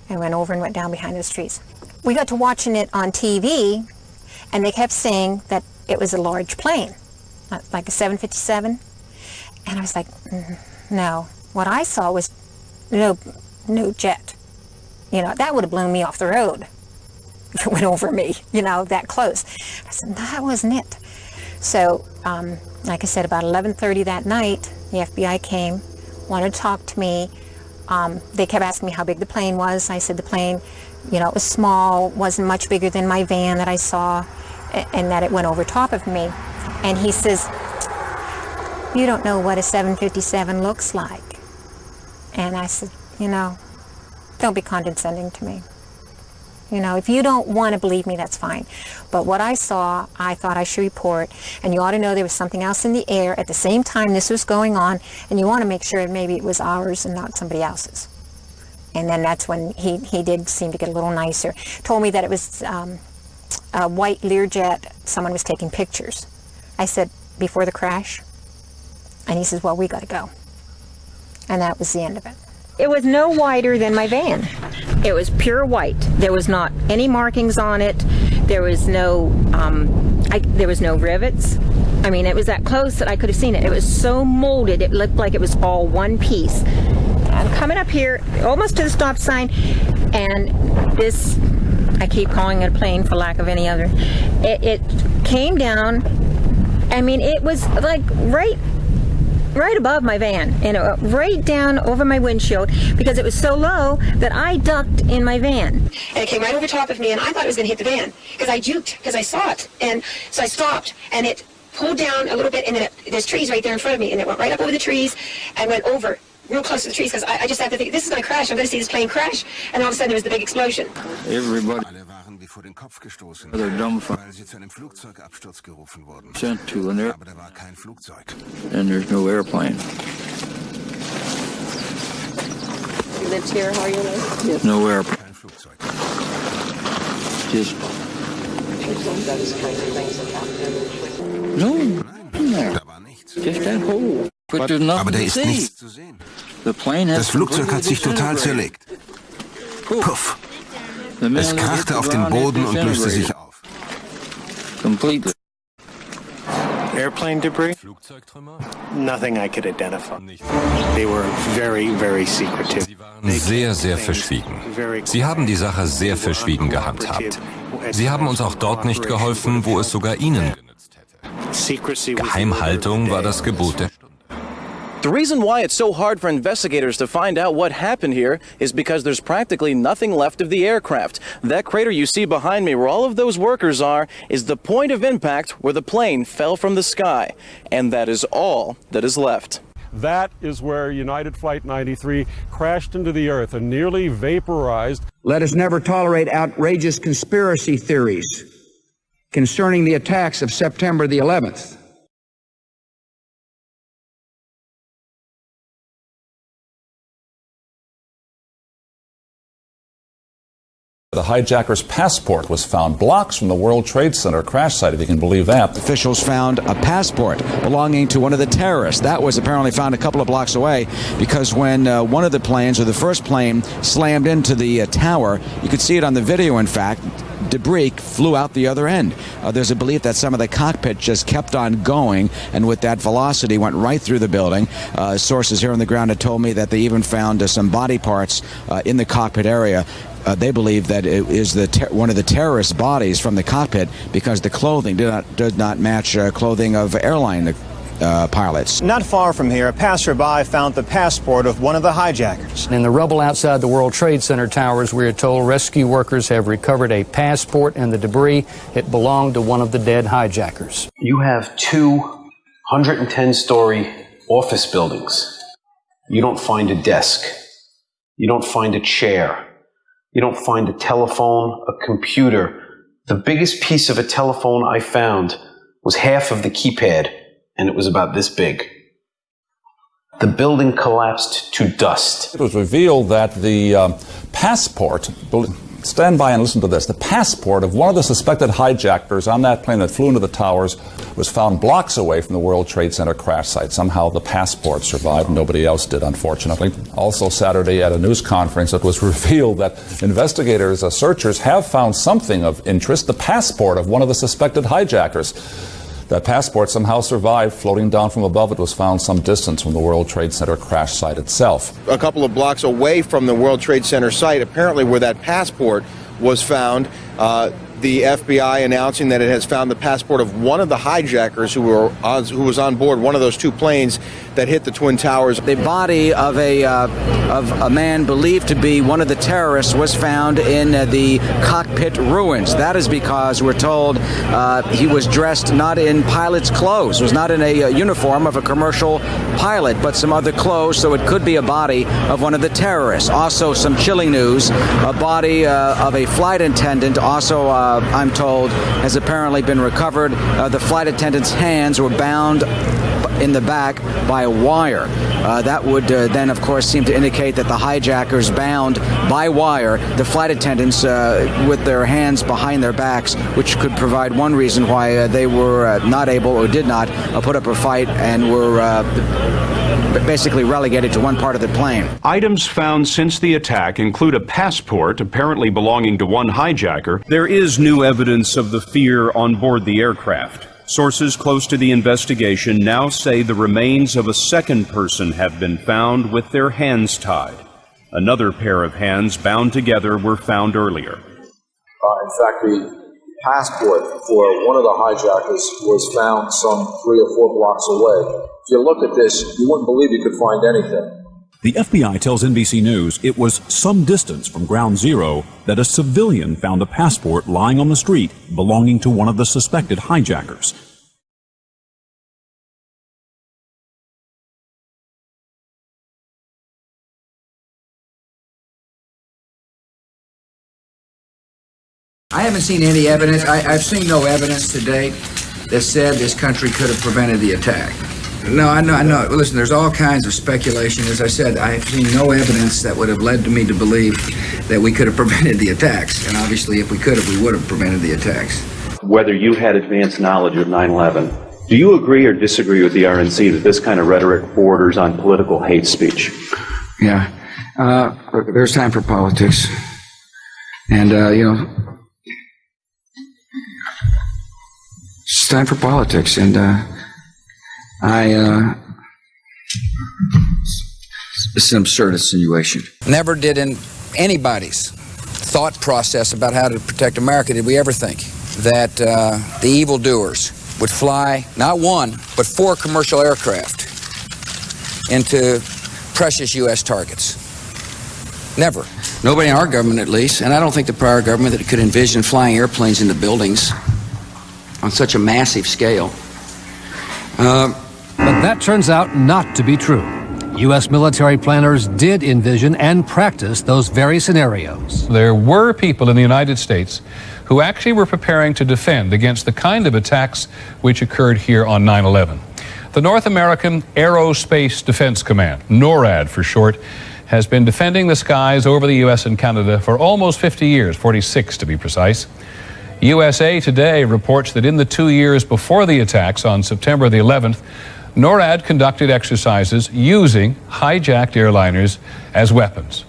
and went over and went down behind those trees. We got to watching it on TV and they kept saying that it was a large plane, like a 757. And I was like, mm, no. What I saw was no, no jet. You know, that would have blown me off the road went over me, you know, that close. I said, that wasn't it. So, um, like I said, about 11.30 that night, the FBI came, wanted to talk to me. Um, they kept asking me how big the plane was. I said the plane, you know, it was small, wasn't much bigger than my van that I saw, and that it went over top of me. And he says, you don't know what a 757 looks like. And I said, you know, don't be condescending to me. You know, if you don't want to believe me, that's fine. But what I saw, I thought I should report. And you ought to know there was something else in the air at the same time this was going on. And you want to make sure maybe it was ours and not somebody else's. And then that's when he, he did seem to get a little nicer. Told me that it was um, a white Learjet. Someone was taking pictures. I said, before the crash? And he says, well, we got to go. And that was the end of it. It was no wider than my van. It was pure white. There was not any markings on it. There was no, um, I, there was no rivets. I mean, it was that close that I could have seen it. It was so molded, it looked like it was all one piece. I'm coming up here, almost to the stop sign, and this, I keep calling it a plane for lack of any other, it, it came down, I mean, it was like right right above my van and it went right down over my windshield because it was so low that I ducked in my van. And it came right over top of me and I thought it was going to hit the van because I juked because I saw it. And so I stopped and it pulled down a little bit and then it, there's trees right there in front of me and it went right up over the trees and went over real close to the trees because I, I, just had to think, this is going to crash. I'm going to see this plane crash. And all of a sudden there was the big explosion. Everybody vor den Kopf gestoßen, weil sie zu einem Flugzeugabsturz gerufen wurden. Sent to an air Aber da war kein Flugzeug. And there's no airplane. You lived here all your life? Yes. No airplane. Kein Flugzeug. Just no, Nein, da war nichts. Just that hole. But there's nothing Aber da to ist see. nichts zu sehen. The plane has Das Flugzeug hat sich total zerlegt. Puff. Es krachte auf den Boden und löste sich auf. Airplane debris? Nothing I could identify. They were very, very secretive. Sehr, sehr verschwiegen. Sie haben die Sache sehr verschwiegen gehandhabt. Sie haben uns auch dort nicht geholfen, wo es sogar Ihnen genützt hätte. Geheimhaltung war das Gebot der Stunde. The reason why it's so hard for investigators to find out what happened here is because there's practically nothing left of the aircraft. That crater you see behind me, where all of those workers are, is the point of impact where the plane fell from the sky. And that is all that is left. That is where United Flight 93 crashed into the earth and nearly vaporized. Let us never tolerate outrageous conspiracy theories concerning the attacks of September the 11th. The hijacker's passport was found blocks from the World Trade Center crash site, if you can believe that. Officials found a passport belonging to one of the terrorists. That was apparently found a couple of blocks away because when uh, one of the planes, or the first plane, slammed into the uh, tower, you could see it on the video, in fact, debris flew out the other end. Uh, there's a belief that some of the cockpit just kept on going, and with that velocity went right through the building. Uh, sources here on the ground had told me that they even found uh, some body parts uh, in the cockpit area. Uh, they believe that it is the one of the terrorist bodies from the cockpit because the clothing did not, did not match uh, clothing of airline uh, pilots. Not far from here, a passerby found the passport of one of the hijackers. In the rubble outside the World Trade Center towers, we are told rescue workers have recovered a passport and the debris. It belonged to one of the dead hijackers. You have two 110 story office buildings. You don't find a desk. You don't find a chair. You don't find a telephone, a computer. The biggest piece of a telephone I found was half of the keypad, and it was about this big. The building collapsed to dust. It was revealed that the um, passport, stand by and listen to this, the passport of one of the suspected hijackers on that plane that flew into the towers was found blocks away from the World Trade Center crash site. Somehow the passport survived. Nobody else did, unfortunately. Also, Saturday at a news conference, it was revealed that investigators, uh, searchers, have found something of interest the passport of one of the suspected hijackers. That passport somehow survived. Floating down from above, it was found some distance from the World Trade Center crash site itself. A couple of blocks away from the World Trade Center site, apparently where that passport was found. Uh, the FBI announcing that it has found the passport of one of the hijackers who were on, who was on board one of those two planes that hit the twin towers. The body of a uh, of a man believed to be one of the terrorists was found in uh, the cockpit ruins. That is because we're told uh, he was dressed not in pilot's clothes, was not in a uh, uniform of a commercial pilot, but some other clothes. So it could be a body of one of the terrorists. Also, some chilling news: a body uh, of a flight attendant, also uh, I'm told, has apparently been recovered. the flight attendant's hands were bound in the back by a wire. Uh, that would uh, then, of course, seem to indicate that the hijackers bound by wire the flight attendants uh, with their hands behind their backs, which could provide one reason why uh, they were uh, not able or did not uh, put up a fight and were basically relegated to one part of the plane. Items found since the attack include a passport apparently belonging to one hijacker. There is new evidence of the fear on board the aircraft. Sources close to the investigation now say the remains of a second person have been found with their hands tied. Another pair of hands bound together were found earlier. Uh, in fact, the passport for one of the hijackers was found some three or four blocks away. If you look at this, you wouldn't believe you could find anything. The FBI tells NBC News it was some distance from ground zero that a civilian found a passport lying on the street belonging to one of the suspected hijackers. I haven't seen any evidence. I, have seen no evidence to date that said this country could have prevented the attack. No, I know, I know. Listen, there's all kinds of speculation. As I said, I've seen no evidence that would have led to me to believe that we could have prevented the attacks. And obviously, if we could have, we would have prevented the attacks. Whether you had advanced knowledge of 9 11, do you agree or disagree with the RNC that this kind of rhetoric borders on political hate speech? Yeah. Uh, there's time for politics. And, uh, you know, time for politics, and uh, I. Uh, it's an absurd insinuation. Never did in anybody's thought process about how to protect America did we ever think that uh, the evildoers would fly not one but four commercial aircraft into precious U.S. targets. Never. Nobody in our government, at least, and I don't think the prior government that could envision flying airplanes into buildings on such a massive scale. Uh, but that turns out not to be true. U.S. military planners did envision and practice those very scenarios. There were people in the United States who actually were preparing to defend against the kind of attacks which occurred here on 9 11. The North American Aerospace Defense Command, NORAD for short, has been defending the skies over the U.S. and Canada for almost 50 years, 46 to be precise. USA Today reports that in the two years before the attacks on September the 11th, NORAD conducted exercises using hijacked airliners as weapons.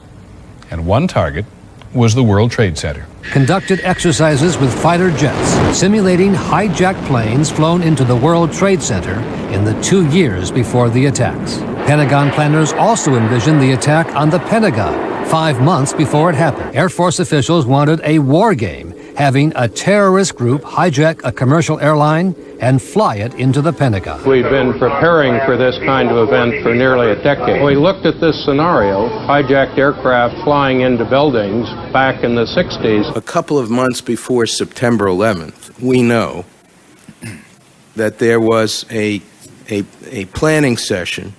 And one target was the World Trade Center. Conducted exercises with fighter jets, simulating hijacked planes flown into the World Trade Center in the two years before the attacks. Pentagon planners also envisioned the attack on the Pentagon five months before it happened. Air Force officials wanted a war game having a terrorist group hijack a commercial airline and fly it into the Pentagon. We've been preparing for this kind of event for nearly a decade. We looked at this scenario, hijacked aircraft flying into buildings back in the 60s. A couple of months before September 11th, we know that there was a, a, a planning session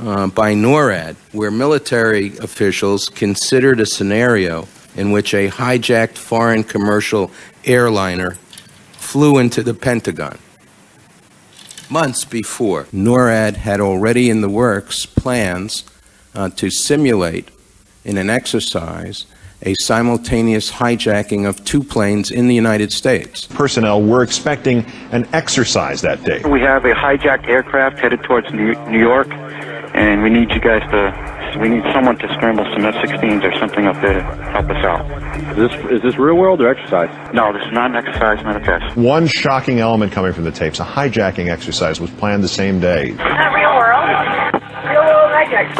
uh, by NORAD where military officials considered a scenario in which a hijacked foreign commercial airliner flew into the Pentagon. Months before, NORAD had already in the works plans uh, to simulate in an exercise a simultaneous hijacking of two planes in the United States. Personnel were expecting an exercise that day. We have a hijacked aircraft headed towards New York, and we need you guys to we need someone to scramble some F-16s or something up there to help us out. Is this is this real world or exercise? No, this is not an exercise, not a test. One shocking element coming from the tapes: a hijacking exercise was planned the same day. Not real world. Real world hijack.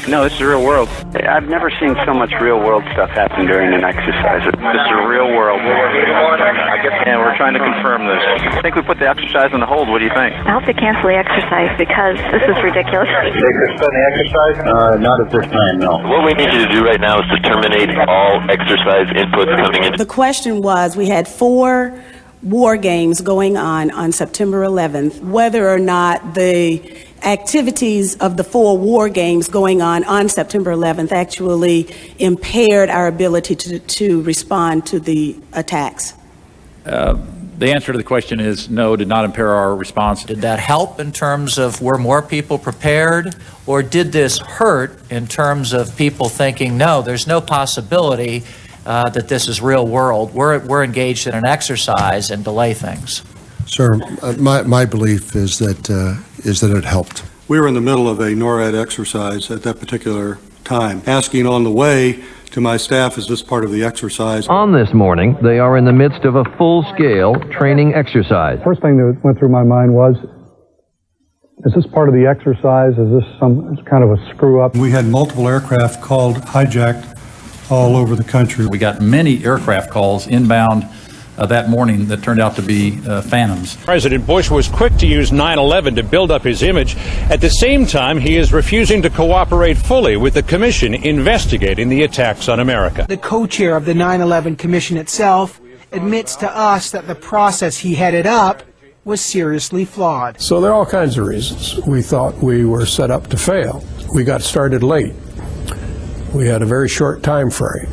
No, this is real world. I've never seen so much real world stuff happen during an exercise. This is real world. And we're trying to confirm this. I think we put the exercise on the hold. What do you think? I hope they cancel the exercise because this is ridiculous. They suspend the exercise? Uh, not at this time, no. What we need you to do right now is to terminate all exercise inputs coming in. The question was we had four war games going on on September 11th, whether or not the activities of the four war games going on on September 11th actually impaired our ability to, to respond to the attacks. Uh, the answer to the question is no, did not impair our response. Did that help in terms of were more people prepared, or did this hurt in terms of people thinking, no, there's no possibility uh, that this is real world? We're, we're engaged in an exercise and delay things. Sir, uh, my, my belief is that, uh, is that it helped. We were in the middle of a NORAD exercise at that particular time, asking on the way to my staff, is this part of the exercise? On this morning, they are in the midst of a full-scale training exercise. First thing that went through my mind was, is this part of the exercise? Is this some kind of a screw up? We had multiple aircraft called hijacked all over the country. We got many aircraft calls inbound uh, that morning that turned out to be uh, phantoms. President Bush was quick to use 9 11 to build up his image. At the same time, he is refusing to cooperate fully with the commission investigating the attacks on America. The co chair of the 9 11 Commission itself admits to us that the process he headed up was seriously flawed. So there are all kinds of reasons. We thought we were set up to fail. We got started late. We had a very short time frame.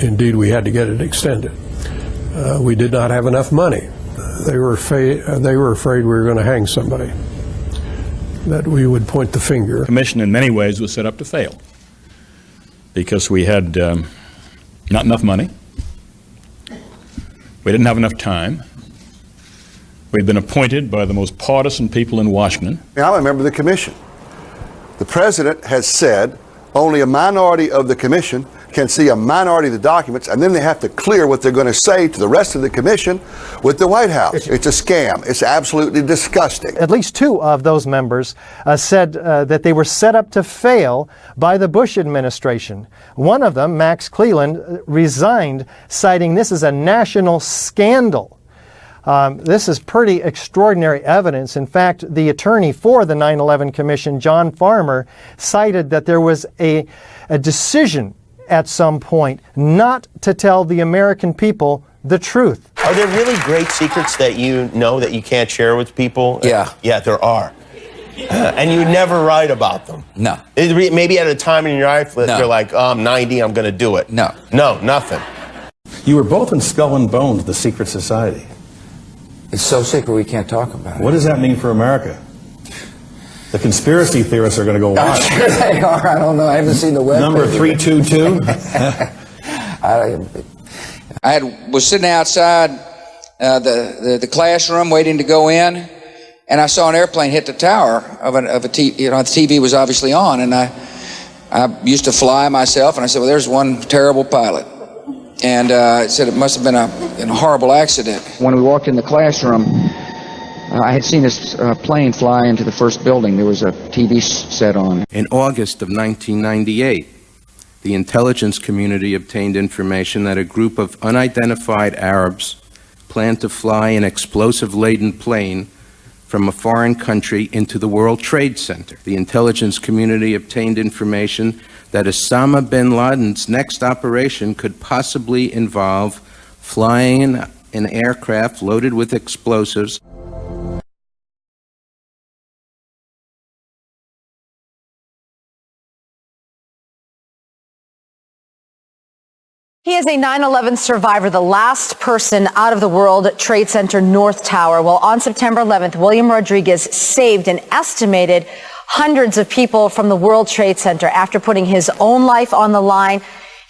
Indeed, we had to get it extended. Uh, we did not have enough money. They were, fa- they were afraid we were going to hang somebody, that we would point the finger. The commission, in many ways, was set up to fail because we had um, not enough money, we didn't have enough time, we'd been appointed by the most partisan people in Washington. I'm a member of the commission. The president has said only a minority of the commission can see a minority of the documents, and then they have to clear what they're going to say to the rest of the commission with the White House. It's a scam. It's absolutely disgusting. At least two of those members uh, said uh, that they were set up to fail by the Bush administration. One of them, Max Cleland, uh, resigned, citing this as a national scandal. Um, this is pretty extraordinary evidence. In fact, the attorney for the 9 11 Commission, John Farmer, cited that there was a, a decision at some point not to tell the American people the truth. Are there really great secrets that you know that you can't share with people? Yeah. Yeah, there are. Uh, and you never write about them. No. It maybe at a time in your life that No. you're like, oh, I'm 90, I'm going to do it. No. No, nothing. You were both in Skull and Bones, the secret society. It's so secret we can't talk about it. What does that mean for America? The conspiracy theorists are going to go I'm sure they are. I don't know. I haven't seen the web. Number 322? I, I had, was sitting outside uh, the, the the classroom waiting to go in, and I saw an airplane hit the tower of an of a t- you know the TV was obviously on, and I I used to fly myself, and I said, well, there's one terrible pilot, and uh, it said it must have been a, a horrible accident. When we walked in the classroom. Uh, I had seen this uh, plane fly into the first building. There was a TV set on. In August of 1998, the intelligence community obtained information that a group of unidentified Arabs planned to fly an explosive laden plane from a foreign country into the World Trade Center. The intelligence community obtained information that Osama bin Laden's next operation could possibly involve flying an aircraft loaded with explosives is a 9 11 survivor, the last person out of the World Trade Center North Tower. Well, on September 11th, William Rodriguez saved an estimated hundreds of people from the World Trade Center after putting his own life on the line.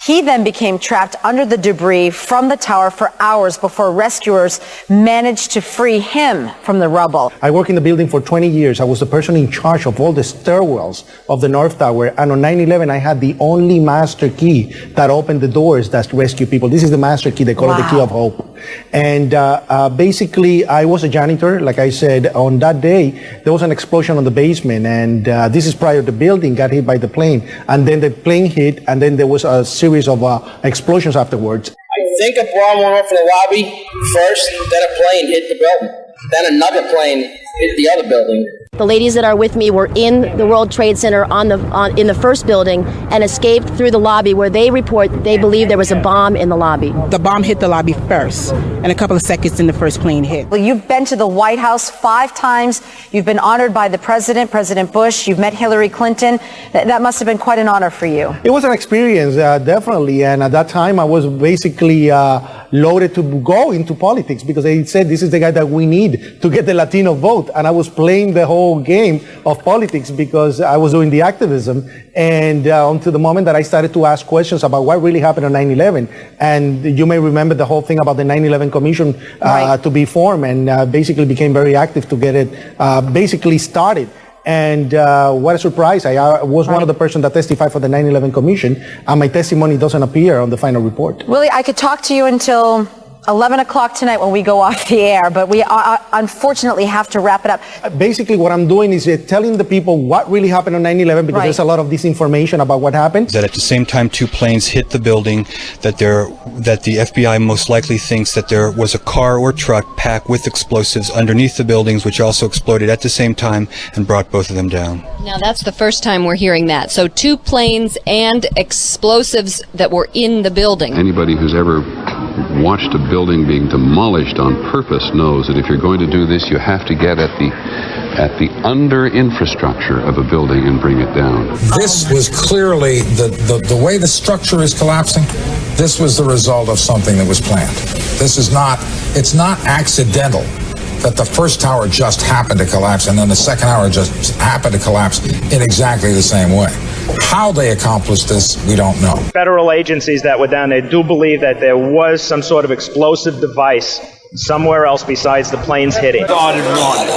He then became trapped under the debris from the tower for hours before rescuers managed to free him from the rubble. I worked in the building for 20 years. I was the person in charge of all the stairwells of the North Tower. And on 9-11, I had the only master key that opened the doors that rescue people. This is the master key. They call it the key of hope. And uh, uh, basically, I was a janitor. Like I said, on that day, there was an explosion on the basement. And uh, this is prior the building got hit by the plane. And then the plane hit, and then there was a series of uh, explosions afterwards. I think a bomb went off in the lobby first, then a plane hit the building. Then another plane hit the other building. The ladies that are with me were in the World Trade Center on the on, in the first building and escaped through the lobby where they report they believe there was a bomb in the lobby. The bomb hit the lobby first, and a couple of seconds then the first plane hit. Well, you've been to the White House five times. You've been honored by the president, President Bush. You've met Hillary Clinton. That, that must have been quite an honor for you. It was an experience, uh, definitely. And at that time, I was basically uh, loaded to go into politics because they said this is the guy that we need to get the Latino vote. And I was playing the whole game of politics because I was doing the activism. And uh, until the moment that I started to ask questions about what really happened on 9-11. And you may remember the whole thing about the 9-11 Commission uh, to be formed and uh, basically became very active to get it uh, basically started. And uh, what a surprise. I uh, was one of the persons that testified for the 9-11 Commission, and my testimony doesn't appear on the final report. Willie, I could talk to you until 11 o'clock tonight when we go off the air, but we uh, unfortunately have to wrap it up. Basically, what I'm doing is uh, telling the people what really happened on 9-11 because Right. there's a lot of disinformation about what happened. that at the same time two planes hit the building that there that the FBI most likely thinks that there was a car or truck packed with explosives underneath the buildings which also exploded at the same time and brought both of them down. Now, that's the first time we're hearing that. So, two planes and explosives that were in the building. Anybody who's ever watched a building being demolished on purpose knows that if you're going to do this, you have to get at the at the under infrastructure of a building and bring it down. This was clearly the, the, the way the structure is collapsing. This was the result of something that was planned. This is not, it's not accidental that the first tower just happened to collapse and then the second tower just happened to collapse in exactly the same way. How they accomplished this, we don't know. Federal agencies that were down there do believe that there was some sort of explosive device somewhere else besides the planes hitting. Started running,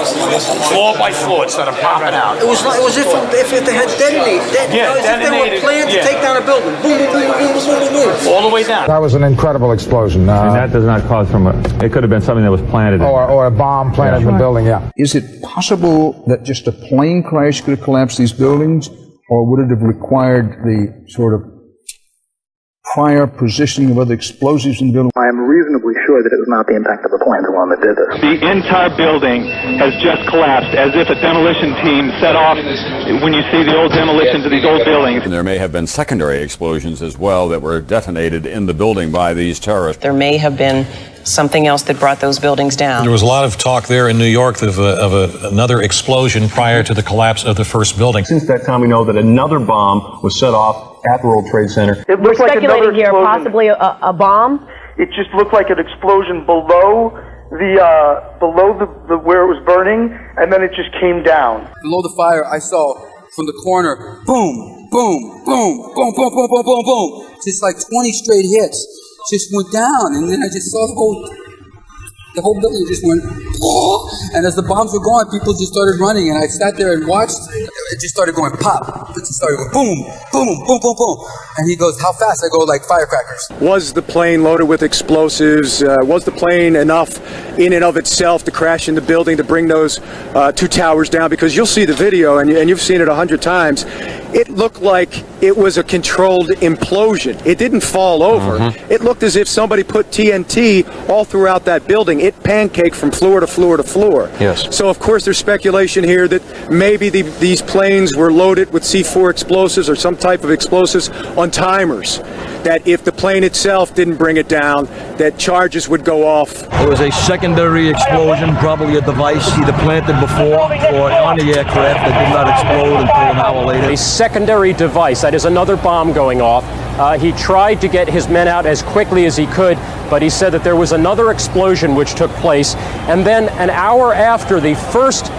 floor by floor, it started popping out. It was like it was if, if, if they had detonated, det- Yeah, as if they detonated, were planned yeah. to take down a building. Boom, boom, boom, boom, boom, boom, boom, boom. All the way down. That was an incredible explosion. Uh, and that does not cause from a, it could have been something that was planted. or, or a bomb planted in the building, yeah. Is it possible that just a plane crash could have collapsed these buildings, or would it have required the sort of prior positioning of other explosives in the building? I am reasonably sure that it was not the impact of the plane the one that did this. The entire building has just collapsed as if a demolition team set off when you see the old demolitions of these old buildings. And there may have been secondary explosions as well that were detonated in the building by these terrorists. There may have been something else that brought those buildings down. There was a lot of talk there in New York of, a, of a, another explosion prior to the collapse of the first building. Since that time, we know that another bomb was set off at the World Trade Center. It We're looked like speculating another here, explosion. possibly a, a bomb. It just looked like an explosion below the uh, below the, the where it was burning, and then it just came down. Below the fire, I saw from the corner, boom, boom, boom, boom, boom, boom, boom, boom, boom. Just like 20 straight hits. Just went down, and then I just saw the whole, the whole building just went, and as the bombs were going, people just started running, and I sat there and watched. It just started going pop. It just started going boom, boom, boom, boom, boom. And he goes, "How fast?" I go, "Like firecrackers." Was the plane loaded with explosives? Uh, was the plane enough in and of itself to crash in the building to bring those uh, two towers down? Because you'll see the video, and, and you've seen it a hundred times. It looked like it was a controlled implosion. It didn't fall over. Uh-huh. It looked as if somebody put TNT all throughout that building. It pancaked from floor to floor to floor. Yes. So of course there's speculation here that maybe the, these planes were loaded with C4 explosives or some type of explosives on timers. That if the plane itself didn't bring it down, that charges would go off. There was a secondary explosion, probably a device either planted before or on the aircraft that did not explode until an hour later. Secondary device, that is another bomb going off. Uh, he tried to get his men out as quickly as he could, but he said that there was another explosion which took place. And then an hour after the first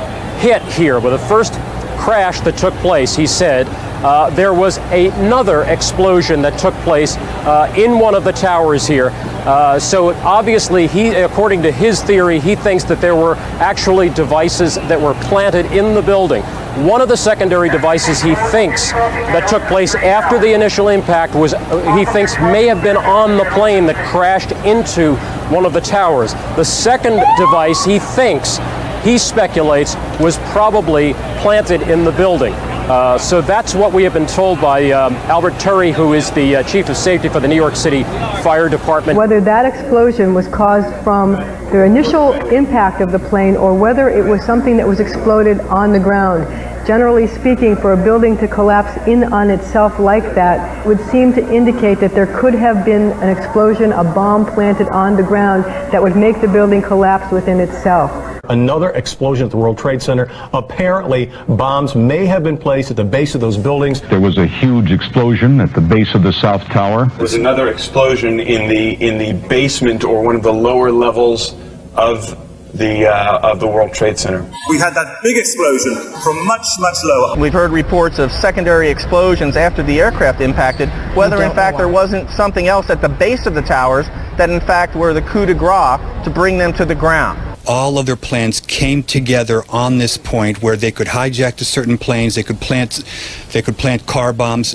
hit here, with the first crash that took place, he said, uh, there was another explosion that took place uh, in one of the towers here. Uh, so obviously, he, according to his theory, he thinks that there were actually devices that were planted in the building. One of the secondary devices he thinks that took place after the initial impact was, uh, he thinks, may have been on the plane that crashed into one of the towers. The second device he thinks, he speculates, was probably planted in the building. Uh, so that's what we have been told by um, Albert Turi, who is the uh, chief of safety for the New York City Fire Department. Whether that explosion was caused from the initial impact of the plane or whether it was something that was exploded on the ground. Generally speaking, for a building to collapse in on itself like that would seem to indicate that there could have been an explosion, a bomb planted on the ground that would make the building collapse within itself. Another explosion at the World Trade Center. Apparently, bombs may have been placed at the base of those buildings. There was a huge explosion at the base of the South Tower. There was another explosion in the in the basement or one of the lower levels of the uh, of the World Trade Center. We had that big explosion from much, much lower. We've heard reports of secondary explosions after the aircraft impacted, whether in fact there wasn't something else at the base of the towers that in fact were the coup de grace to bring them to the ground. All of their plans came together on this point where they could hijack to certain planes, they could plant, they could plant car bombs.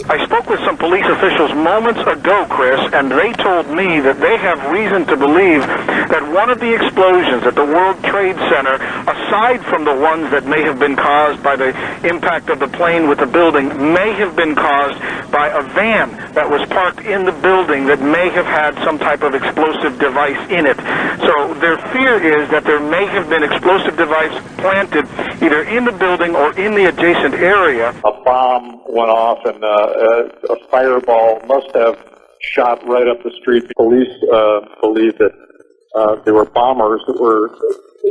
Police officials moments ago, Chris, and they told me that they have reason to believe that one of the explosions at the World Trade Center, aside from the ones that may have been caused by the impact of the plane with the building, may have been caused by a van that was parked in the building that may have had some type of explosive device in it. So their fear is that there may have been explosive device planted either in the building or in the adjacent area. A bomb went off and uh, a fireball must have shot right up the street. Police uh, believe that uh, there were bombers that were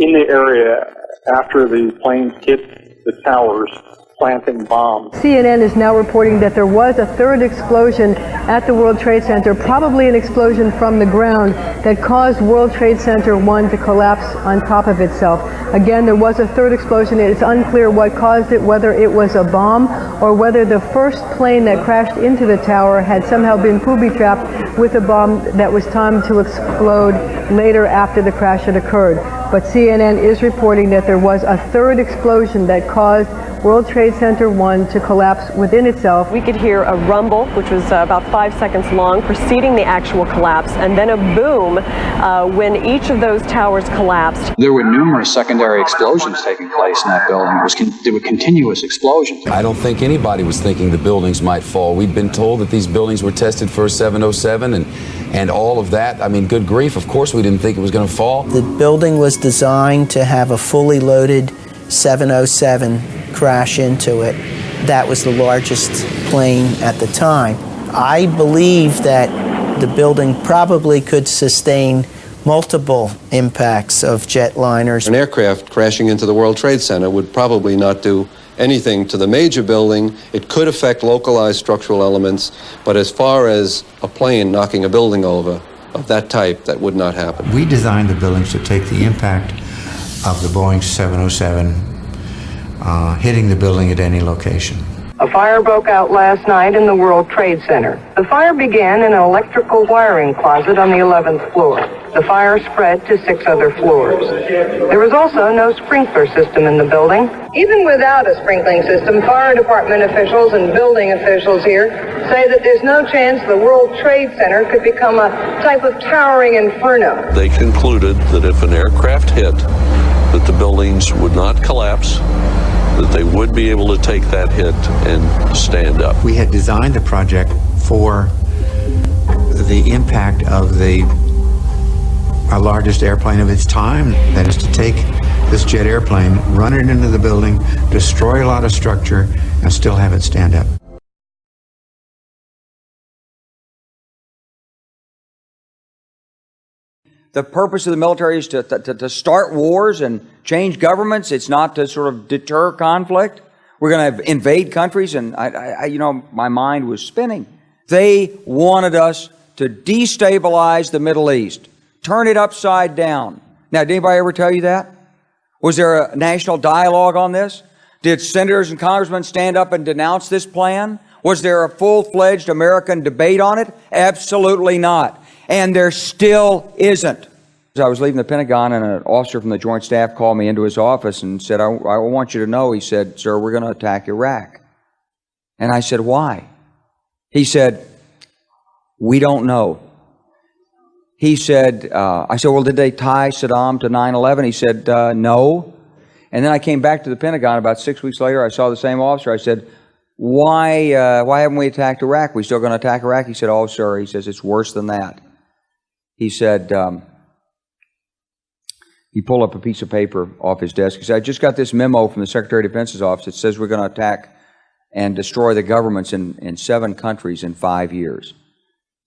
in the area after the planes hit the towers planting bombs. CNN is now reporting that there was a third explosion at the World Trade Center, probably an explosion from the ground that caused World Trade Center 1 to collapse on top of itself. Again, there was a third explosion. It's unclear what caused it, whether it was a bomb or whether the first plane that crashed into the tower had somehow been booby-trapped with a bomb that was timed to explode later after the crash had occurred. But CNN is reporting that there was a third explosion that caused World Trade Center 1 to collapse within itself. We could hear a rumble, which was uh, about five seconds long, preceding the actual collapse, and then a boom uh, when each of those towers collapsed. There were numerous secondary explosions taking place in that building. There, was con- there were continuous explosions. I don't think anybody was thinking the buildings might fall. We'd been told that these buildings were tested for 707 and and all of that. I mean, good grief, of course we didn't think it was going to fall. The building was designed to have a fully loaded 707 crash into it. That was the largest plane at the time. I believe that the building probably could sustain multiple impacts of jetliners. An aircraft crashing into the World Trade Center would probably not do anything to the major building. It could affect localized structural elements, but as far as a plane knocking a building over of that type, that would not happen. We designed the buildings to take the impact of the Boeing 707 uh, hitting the building at any location. A fire broke out last night in the World Trade Center. The fire began in an electrical wiring closet on the 11th floor. The fire spread to six other floors. There was also no sprinkler system in the building. Even without a sprinkling system, fire department officials and building officials here say that there's no chance the World Trade Center could become a type of towering inferno. They concluded that if an aircraft hit, that the buildings would not collapse, that they would be able to take that hit and stand up. We had designed the project for the impact of the our largest airplane of its time, that is to take this jet airplane, run it into the building, destroy a lot of structure, and still have it stand up. The purpose of the military is to, to, to start wars and change governments. It's not to sort of deter conflict. We're going to invade countries, and I, I, you know, my mind was spinning. They wanted us to destabilize the Middle East, turn it upside down. Now, did anybody ever tell you that? Was there a national dialogue on this? Did senators and congressmen stand up and denounce this plan? Was there a full fledged American debate on it? Absolutely not and there still isn't. I was leaving the Pentagon, and an officer from the Joint Staff called me into his office and said, I, I want you to know, he said, Sir, we're going to attack Iraq. And I said, Why? He said, We don't know. He said, uh, I said, Well, did they tie Saddam to 9 11? He said, uh, No. And then I came back to the Pentagon about six weeks later. I saw the same officer. I said, why, uh, why haven't we attacked Iraq? We still going to attack Iraq? He said, Oh, sir. He says, It's worse than that he said, um, he pulled up a piece of paper off his desk. He said, I just got this memo from the Secretary of Defense's office. It says we're going to attack and destroy the governments in, in seven countries in five years.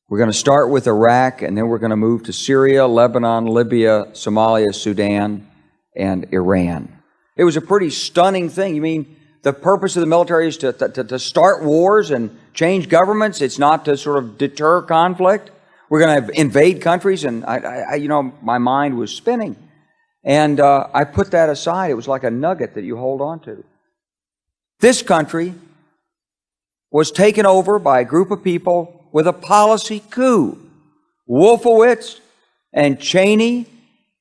We're going to start with Iraq, and then we're going to move to Syria, Lebanon, Libya, Somalia, Sudan, and Iran. It was a pretty stunning thing. You mean the purpose of the military is to, to, to start wars and change governments? It's not to sort of deter conflict? We're going to invade countries, and I, I, you know, my mind was spinning, and uh, I put that aside. It was like a nugget that you hold on to. This country was taken over by a group of people with a policy coup. Wolfowitz and Cheney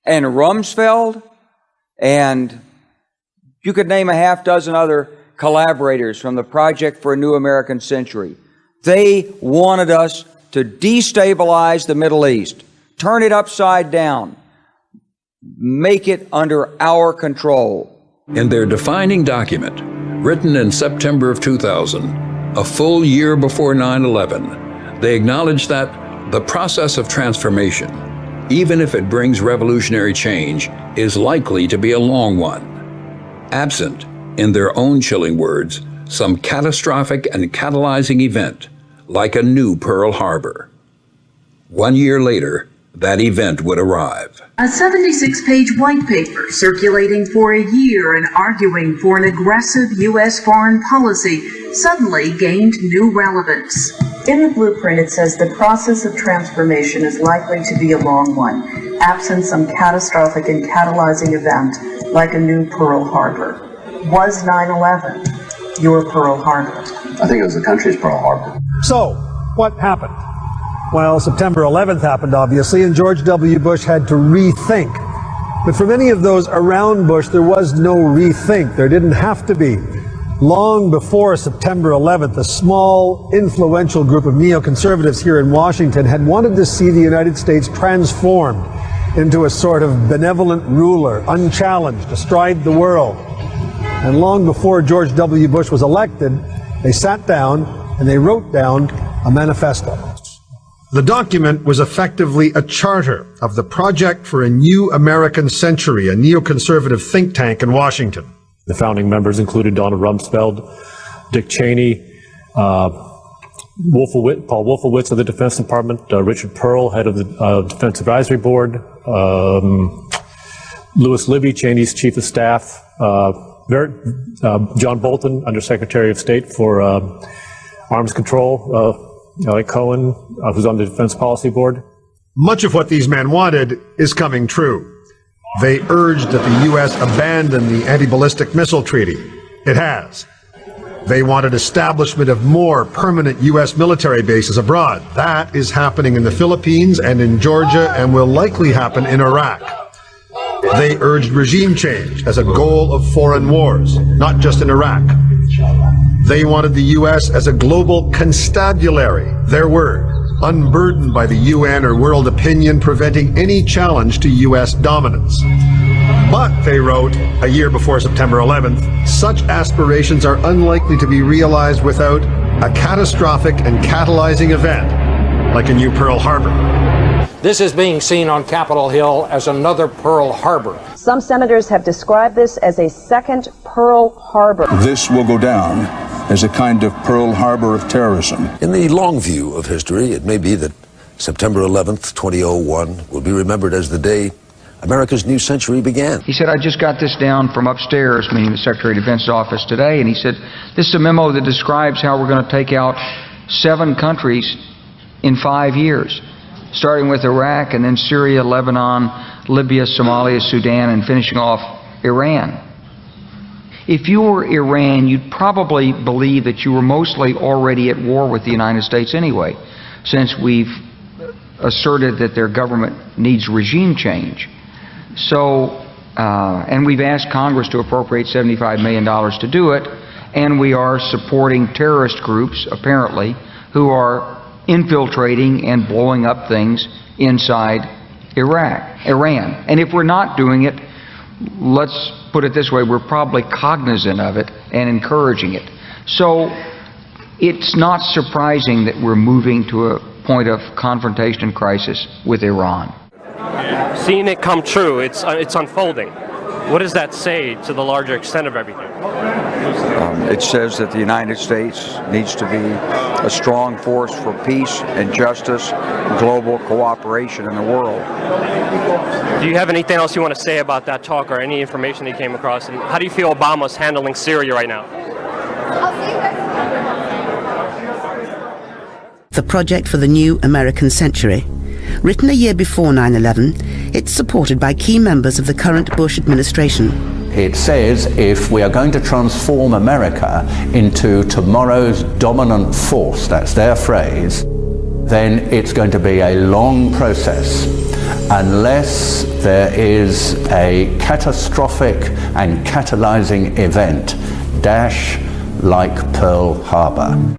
and Rumsfeld and you could name a half dozen other collaborators from the Project for a New American Century. They wanted us to destabilize the Middle East, turn it upside down, make it under our control. In their defining document, written in September of 2000, a full year before 9 11, they acknowledge that the process of transformation, even if it brings revolutionary change, is likely to be a long one. Absent, in their own chilling words, some catastrophic and catalyzing event like a new Pearl Harbor. One year later, that event would arrive. A 76 page white paper circulating for a year and arguing for an aggressive U.S. foreign policy suddenly gained new relevance. In the blueprint, it says the process of transformation is likely to be a long one, absent some catastrophic and catalyzing event like a new Pearl Harbor. Was 9 11 your Pearl Harbor? I think it was the country's Pearl Harbor. So, what happened? Well, September 11th happened, obviously, and George W. Bush had to rethink. But for many of those around Bush, there was no rethink. There didn't have to be. Long before September 11th, a small, influential group of neoconservatives here in Washington had wanted to see the United States transformed into a sort of benevolent ruler, unchallenged, astride the world. And long before George W. Bush was elected, they sat down and they wrote down a manifesto. The document was effectively a charter of the Project for a New American Century, a neoconservative think tank in Washington. The founding members included Donald Rumsfeld, Dick Cheney, uh, Wolfowitz, Paul Wolfowitz of the Defense Department, uh, Richard Perle, head of the uh, Defense Advisory Board, um, Lewis Libby, Cheney's chief of staff, uh, very, uh, John Bolton, Undersecretary of State for uh, Arms Control, uh, Eliot Cohen, uh, who's on the Defense Policy Board. Much of what these men wanted is coming true. They urged that the U.S. abandon the anti-ballistic missile treaty. It has. They wanted establishment of more permanent U.S. military bases abroad. That is happening in the Philippines and in Georgia and will likely happen in Iraq. They urged regime change as a goal of foreign wars, not just in Iraq. They wanted the U.S. as a global constabulary, their word, unburdened by the UN or world opinion preventing any challenge to U.S. dominance. But, they wrote, a year before September 11th, such aspirations are unlikely to be realized without a catastrophic and catalyzing event, like a new Pearl Harbor. This is being seen on Capitol Hill as another Pearl Harbor. Some senators have described this as a second Pearl Harbor. This will go down as a kind of Pearl Harbor of terrorism. In the long view of history, it may be that September 11th, 2001 will be remembered as the day America's new century began. He said, I just got this down from upstairs, meaning the Secretary of Defense's office today, and he said, this is a memo that describes how we're going to take out seven countries in five years, starting with Iraq and then Syria, Lebanon, Libya, Somalia, Sudan, and finishing off Iran. If you were Iran, you'd probably believe that you were mostly already at war with the United States anyway, since we've asserted that their government needs regime change. So, uh, and we've asked Congress to appropriate $75 million to do it, and we are supporting terrorist groups, apparently, who are infiltrating and blowing up things inside Iraq, Iran. And if we're not doing it, let's put it this way, we're probably cognizant of it and encouraging it. So it's not surprising that we're moving to a point of confrontation crisis with Iran. Seeing it come true, it's, uh, it's unfolding. What does that say to the larger extent of everything? Um, it says that the United States needs to be a strong force for peace and justice, global cooperation in the world. Do you have anything else you want to say about that talk or any information you came across? And how do you feel Obama's handling Syria right now? The Project for the New American Century. Written a year before 9 11, it's supported by key members of the current Bush administration. It says if we are going to transform America into tomorrow's dominant force, that's their phrase, then it's going to be a long process unless there is a catastrophic and catalyzing event, dash like Pearl Harbor.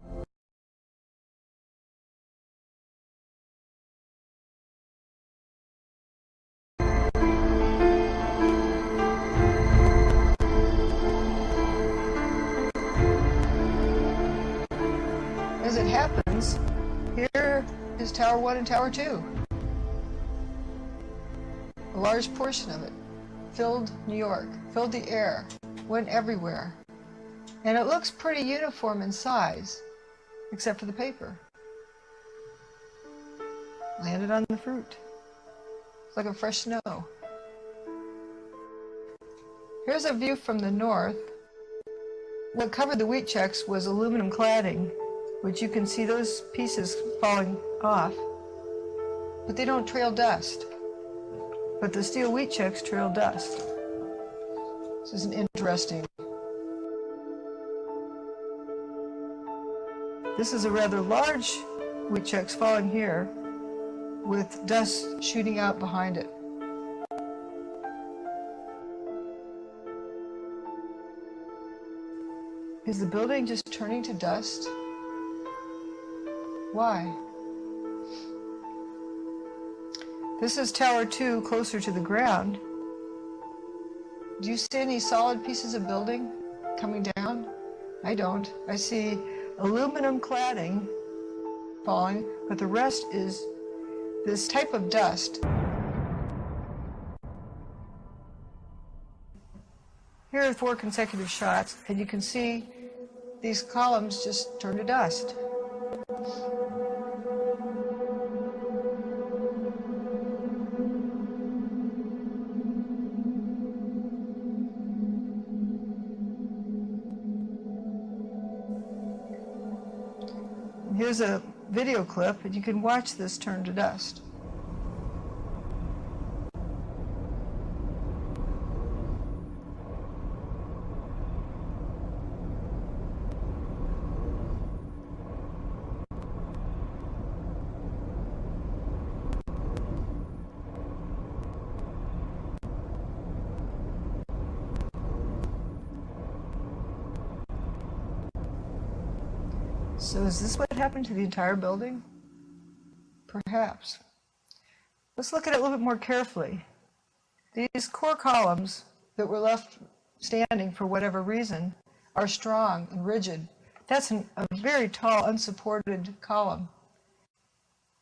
1 and Tower 2. A large portion of it filled New York, filled the air, went everywhere. And it looks pretty uniform in size, except for the paper. Landed on the fruit. It's like a fresh snow. Here's a view from the north. What covered the Wheat Chex was aluminum cladding, which you can see those pieces falling off, but they don't trail dust. But the steel Wheat Chex trail dust. This is an interesting. This is a rather large Wheat Chex falling here, with dust shooting out behind it. Is the building just turning to dust? Why? This is Tower 2 closer to the ground. Do you see any solid pieces of building coming down? I don't. I see aluminum cladding falling, but the rest is this type of dust. Here are four consecutive shots, and you can see these columns just turn to dust. Here's a video clip, and you can watch this turn to dust. So is this what happened to the entire building? Perhaps. Let's look at it a little bit more carefully. These core columns that were left standing for whatever reason are strong and rigid. That's an, a very tall, unsupported column.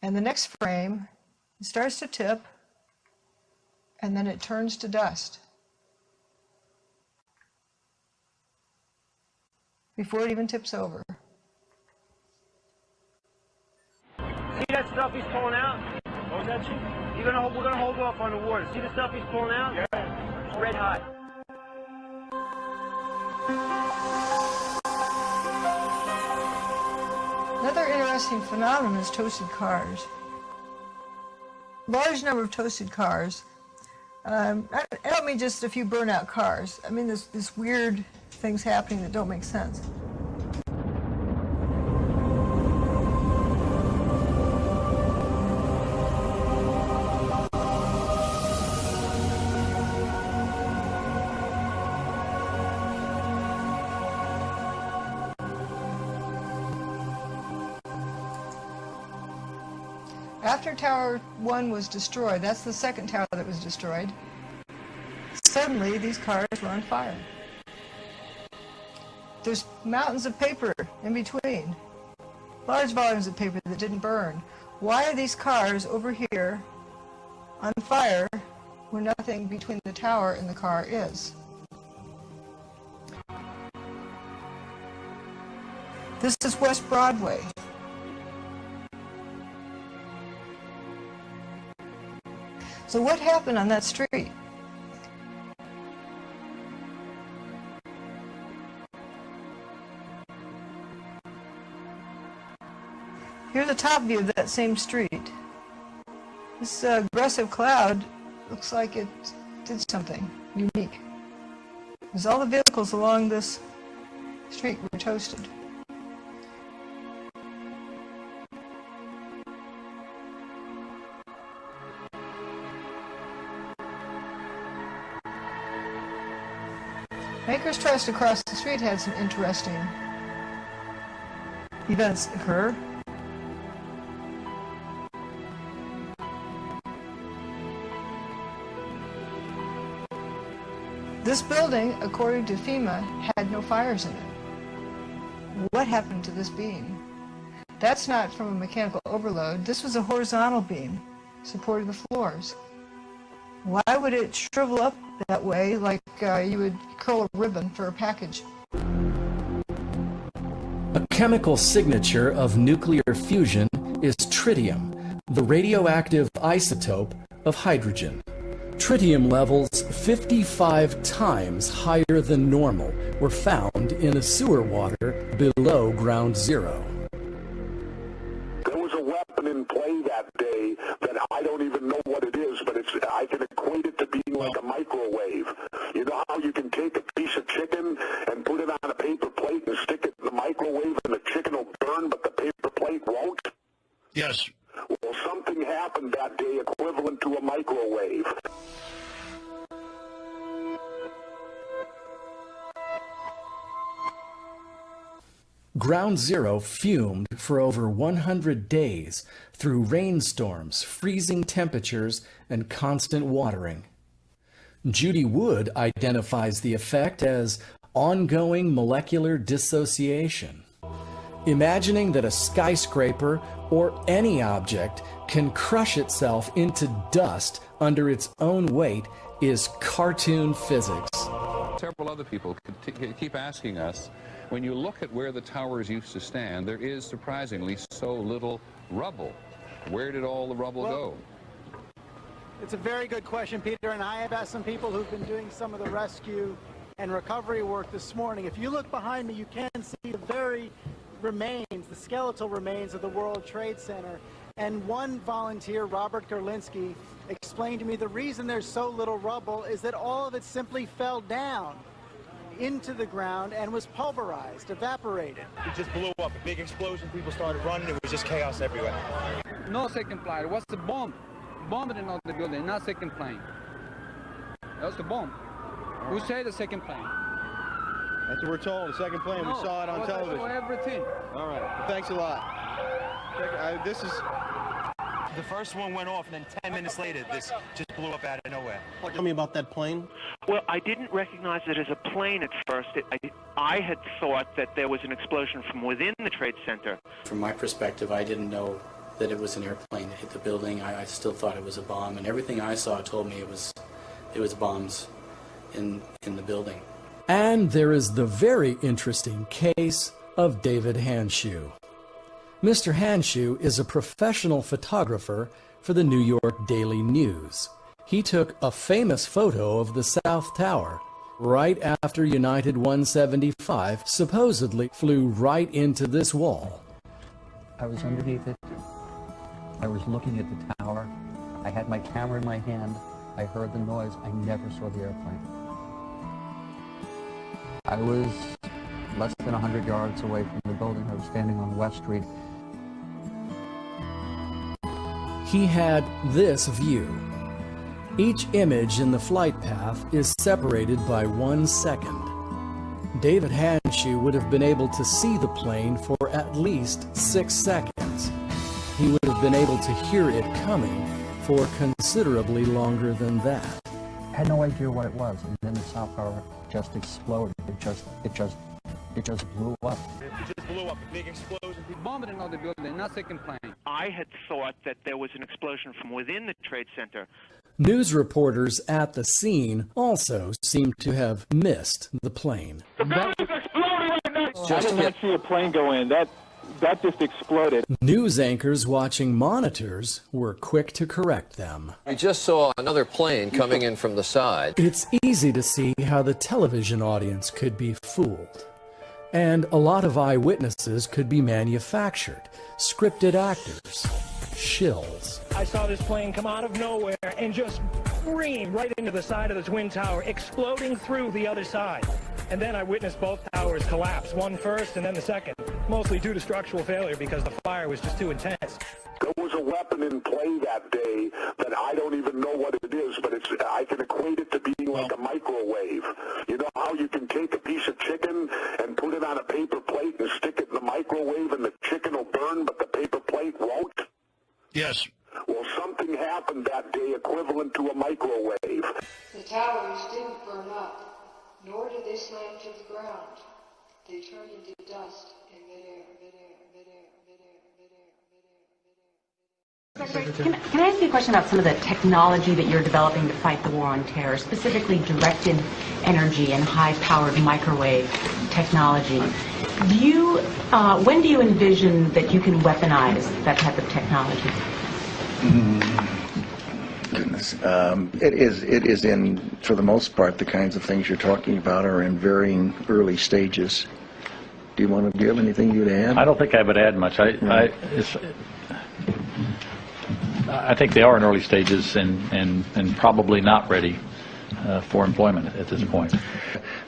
And the next frame starts to tip, and then it turns to dust. Before it even tips over. See that stuff he's pulling out? What was that, Chief? You're gonna hold, we're gonna hold off on the water. See the stuff he's pulling out? Yeah. It's red hot. Another interesting phenomenon is toasted cars. Large number of toasted cars. Um, I, I don't mean just a few burnout cars. I mean this, this weird things happening that don't make sense. Tower 1 was destroyed, that's the second tower that was destroyed, suddenly these cars were on fire. There's mountains of paper in between, large volumes of paper that didn't burn. Why are these cars over here on fire where nothing between the tower and the car is? This is West Broadway. So what happened on that street? Here's a top view of that same street. This uh, aggressive cloud looks like it did something unique. Because all the vehicles along this street were toasted. Bankers Trust across the street had some interesting events occur. This building, according to FEMA, had no fires in it. What happened to this beam? That's not from a mechanical overload. This was a horizontal beam supporting the floors. Why would it shrivel up that way like uh, you would curl a ribbon for a package? A chemical signature of nuclear fusion is tritium, the radioactive isotope of hydrogen. Tritium levels 55 times higher than normal were found in a sewer water below ground zero. There was a weapon in play that day that I don't even know what it is, but it's I can equate it to being like a microwave. You know how you can take a piece of chicken and put it on a paper plate and stick it in the microwave and the chicken will burn, but the paper plate won't? Yes. Well, something happened happened that day equivalent to a microwave. Ground Zero fumed for over 100 days through rainstorms, freezing temperatures, and constant watering. Judy Wood identifies the effect as ongoing molecular dissociation. Imagining that a skyscraper or any object can crush itself into dust under its own weight is cartoon physics. Several other people keep asking us, when you look at where the towers used to stand, there is surprisingly so little rubble. Where did all the rubble well, go? It's a very good question, Peter, and I have asked some people who've been doing some of the rescue and recovery work this morning. If you look behind me, you can see the very remains, the skeletal remains of the World Trade Center. And one volunteer, Robert Gerlinsky, explained to me the reason there's so little rubble is that all of it simply fell down into the ground and was pulverized, evaporated. It just blew up. A big explosion. People started running. It was just chaos everywhere. No second plane. It was the bomb. Bombed in the building, not second plane. That was the bomb. Who said the second plane? That's what we're told. The second plane. No, we saw it on television. Everything. All right. Well, thanks a lot. Uh, this is. The first one went off, and then 10 minutes later, this just blew up out of nowhere. Tell me about that plane. Well, I didn't recognize it as a plane at first. It, I, I had thought that there was an explosion from within the Trade Center. From my perspective, I didn't know that it was an airplane that hit the building. I, I still thought it was a bomb, and everything I saw told me it was, it was bombs in in the building. And there is the very interesting case of David Handschuh. Mr. Handschuh is a professional photographer for the New York Daily News. He took a famous photo of the South Tower right after United 175 supposedly flew right into this wall. I was underneath it. I was looking at the tower. I had my camera in my hand. I heard the noise. I never saw the airplane. I was less than 100 yards away from the building. I was standing on West Street. He had this view. Each image in the flight path is separated by one second. David Handschuh would have been able to see the plane for at least six seconds. He would have been able to hear it coming for considerably longer than that. I had no idea what it was, and then the South Tower just exploded. It just, it just, it just blew up. It just blew up. A big explosion. We bombed another building, not second plane. I had thought that there was an explosion from within the Trade Center. News reporters at the scene also seem to have missed the plane. The building's exploding right now. I did not see a plane go in. That that just exploded. News anchors watching monitors were quick to correct them. We just saw another plane coming in from the side. It's easy to see how the television audience could be fooled. And a lot of eyewitnesses could be manufactured, scripted actors, shills. I saw this plane come out of nowhere and just scream right into the side of the Twin Tower, exploding through the other side. And then I witnessed both towers collapse, one first and then the second, mostly due to structural failure because the fire was just too intense. There was a weapon in play that day that I don't even know what it is, but it's I can equate it to being like a microwave. You know how you can take a piece of chicken and put it on a paper plate and stick it in the microwave and the chicken will burn, but the paper plate won't? Yes. Well, something happened that day equivalent to a microwave. The towers didn't burn up, nor did they slam to the ground. They turned into dust Can, can I ask you a question about some of the technology that you're developing to fight the war on terror, specifically directed energy and high-powered microwave technology? Do you, uh, when do you envision that you can weaponize that type of technology? Goodness. Um, it is, it is in, for the most part, the kinds of things you're talking about are in varying early stages. Do you want to, give anything you'd add? I don't think I would add much. I, I, it's, I think they are in early stages and, and, and probably not ready uh, for employment at this point.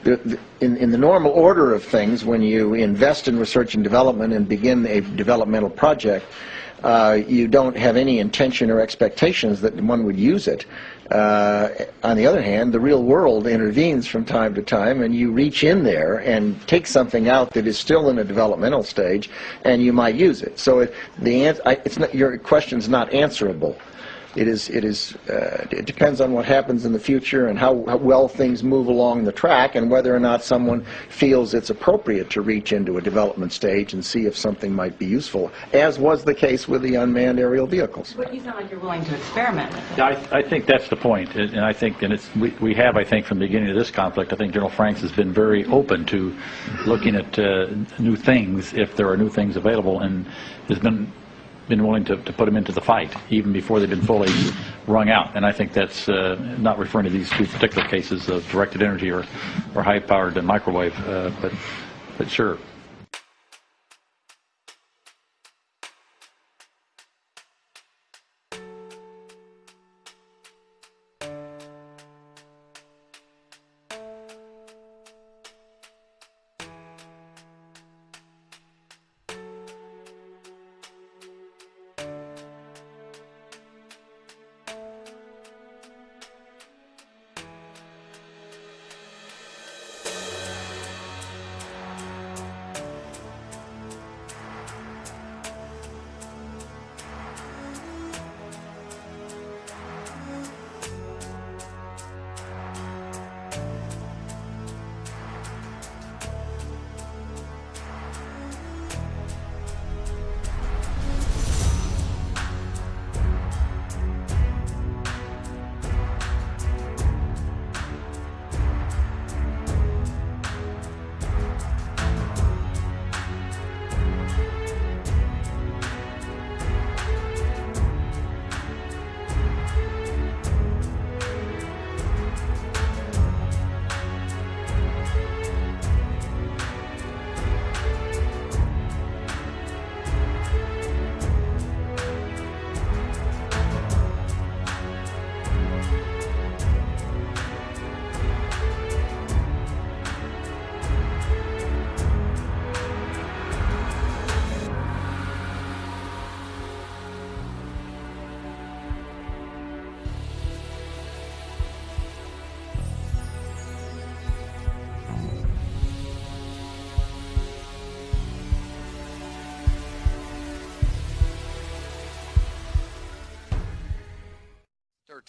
In, in the normal order of things, when you invest in research and development and begin a developmental project, uh, you don't have any intention or expectations that one would use it. Uh, on the other hand, the real world intervenes from time to time, and you reach in there and take something out that is still in a developmental stage, and you might use it. So it, the an- I, it's not, your question's not answerable. It is. It is. Uh, it depends on what happens in the future and how, how well things move along the track, and whether or not someone feels it's appropriate to reach into a development stage and see if something might be useful, as was the case with the unmanned aerial vehicles. But you sound like you're willing to experiment with it. I, I think that's the point, and and I think, and it's, we, we have, I think, from the beginning of this conflict, I think General Franks has been very open to looking at uh, new things, if there are new things available, and has been, been willing to, to put them into the fight, even before they've been fully wrung out. And I think that's uh, not referring to these two particular cases of directed energy or, or high-powered microwave, uh, but, but sure.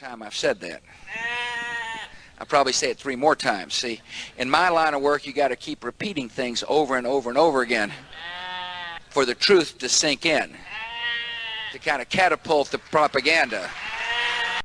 Time I've said that. I'll probably say it three more times. See, in my line of work, you got to keep repeating things over and over and over again for the truth to sink in, to kind of catapult the propaganda.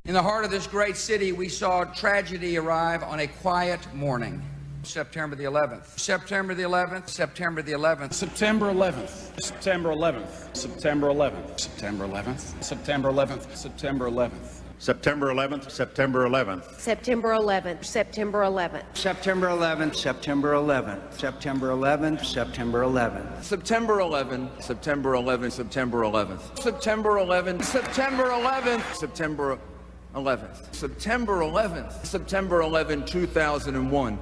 In the heart of this great city, we saw tragedy arrive on a quiet morning. September the 11th. September the 11th. September the 11th. September 11th. September 11th. September 11th. September 11th. September 11th. September 11th. September 11th, September 11th. September 11th, September 11th. September 11th, September 11th, September 11th, September 11th. September 11th, September 11th, September 11th. September 11th, September 11th, September 11th. September 11th, September 11, 2001.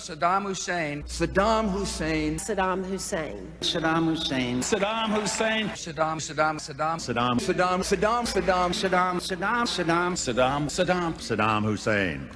Saddam Hussein, Saddam Hussein, Saddam Hussein. Saddam Hussein. Saddam Hussein. Saddam, Saddam, Saddam, Saddam. Saddam, Saddam, Saddam, Saddam, Saddam, Saddam. Saddam. Saddam. Saddam Hussein.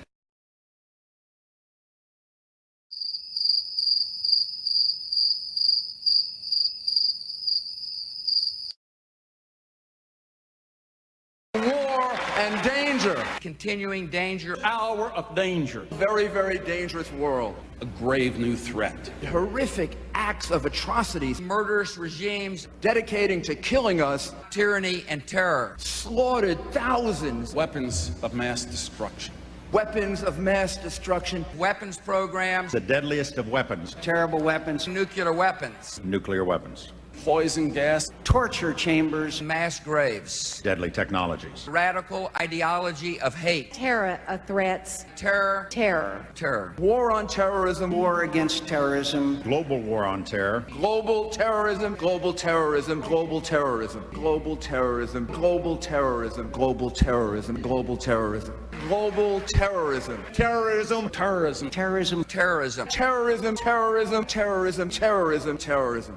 war and danger. Continuing danger. Hour of danger. Very, very dangerous world. A grave new threat. Horrific acts of atrocities. Murderous regimes dedicating to killing us. Tyranny and terror. Slaughtered thousands. Weapons of mass destruction. Weapons of mass destruction. Weapons programs. The deadliest of weapons. Terrible weapons. Nuclear weapons. Nuclear weapons. Poison gas. Torture chambers. Mass graves. Deadly technologies. Radical ideology of hate. Terror of threats. Terror. Terror. Terror. War on terrorism. War against terrorism. Global war on terror. Global terrorism. Global terrorism. Global terrorism. Global terrorism. Global terrorism. Global terrorism. Global terrorism. Global terrorism. Terrorism. Terrorism. Terrorism. Terrorism. Terrorism. Terrorism. Terrorism. Terrorism. Terrorism.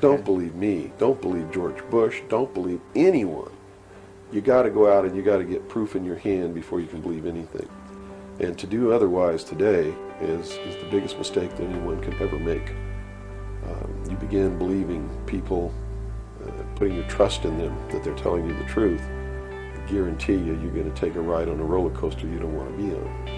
Don't believe me. Don't believe George Bush. Don't believe anyone. You got to go out and you got to get proof in your hand before you can believe anything. And to do otherwise today is, is the biggest mistake that anyone can ever make. Um, you begin believing people, uh, putting your trust in them that they're telling you the truth. I guarantee you, you're going to take a ride on a roller coaster you don't want to be on.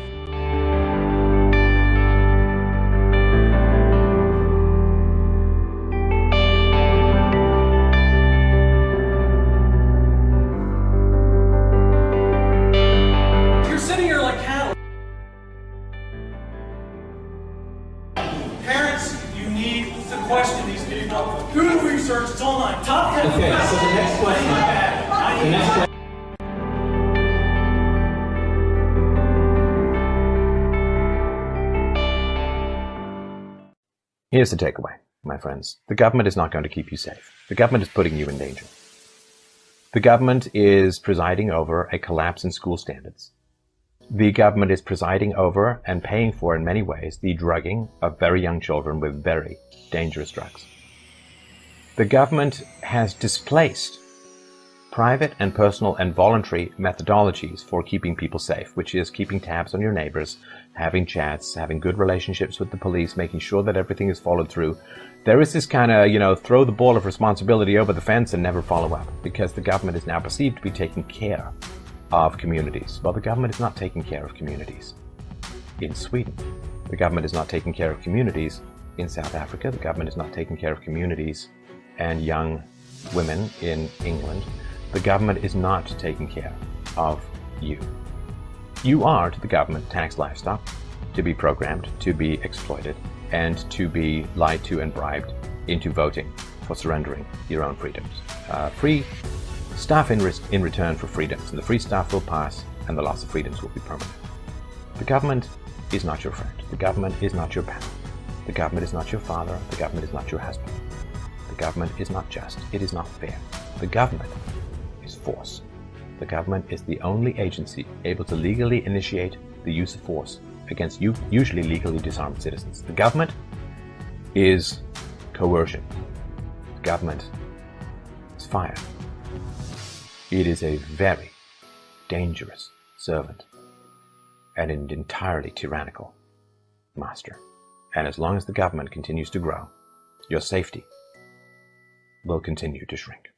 Here's the takeaway, my friends. The government is not going to keep you safe. The government is putting you in danger. The government is presiding over a collapse in school standards. The government is presiding over and paying for, in many ways, the drugging of very young children with very dangerous drugs. The government has displaced private and personal and voluntary methodologies for keeping people safe, which is keeping tabs on your neighbors, having chats, having good relationships with the police, making sure that everything is followed through. There is this kind of, you know, throw the ball of responsibility over the fence and never follow up because the government is now perceived to be taking care of communities. Well, the government is not taking care of communities in Sweden. The government is not taking care of communities in South Africa. The government is not taking care of communities and young women in England. The government is not taking care of you. You are to the government tax livestock to be programmed, to be exploited, and to be lied to and bribed into voting for surrendering your own freedoms. Uh, free staff in, in return for freedoms, and the free staff will pass, and the loss of freedoms will be permanent. The government is not your friend. The government is not your pal. The government is not your father. The government is not your husband. The government is not just. It is not fair. The government is force. The government is the only agency able to legally initiate the use of force against usually legally disarmed citizens. The government is coercion. The government is fire. It is a very dangerous servant and an entirely tyrannical master. And as long as the government continues to grow, your safety will continue to shrink.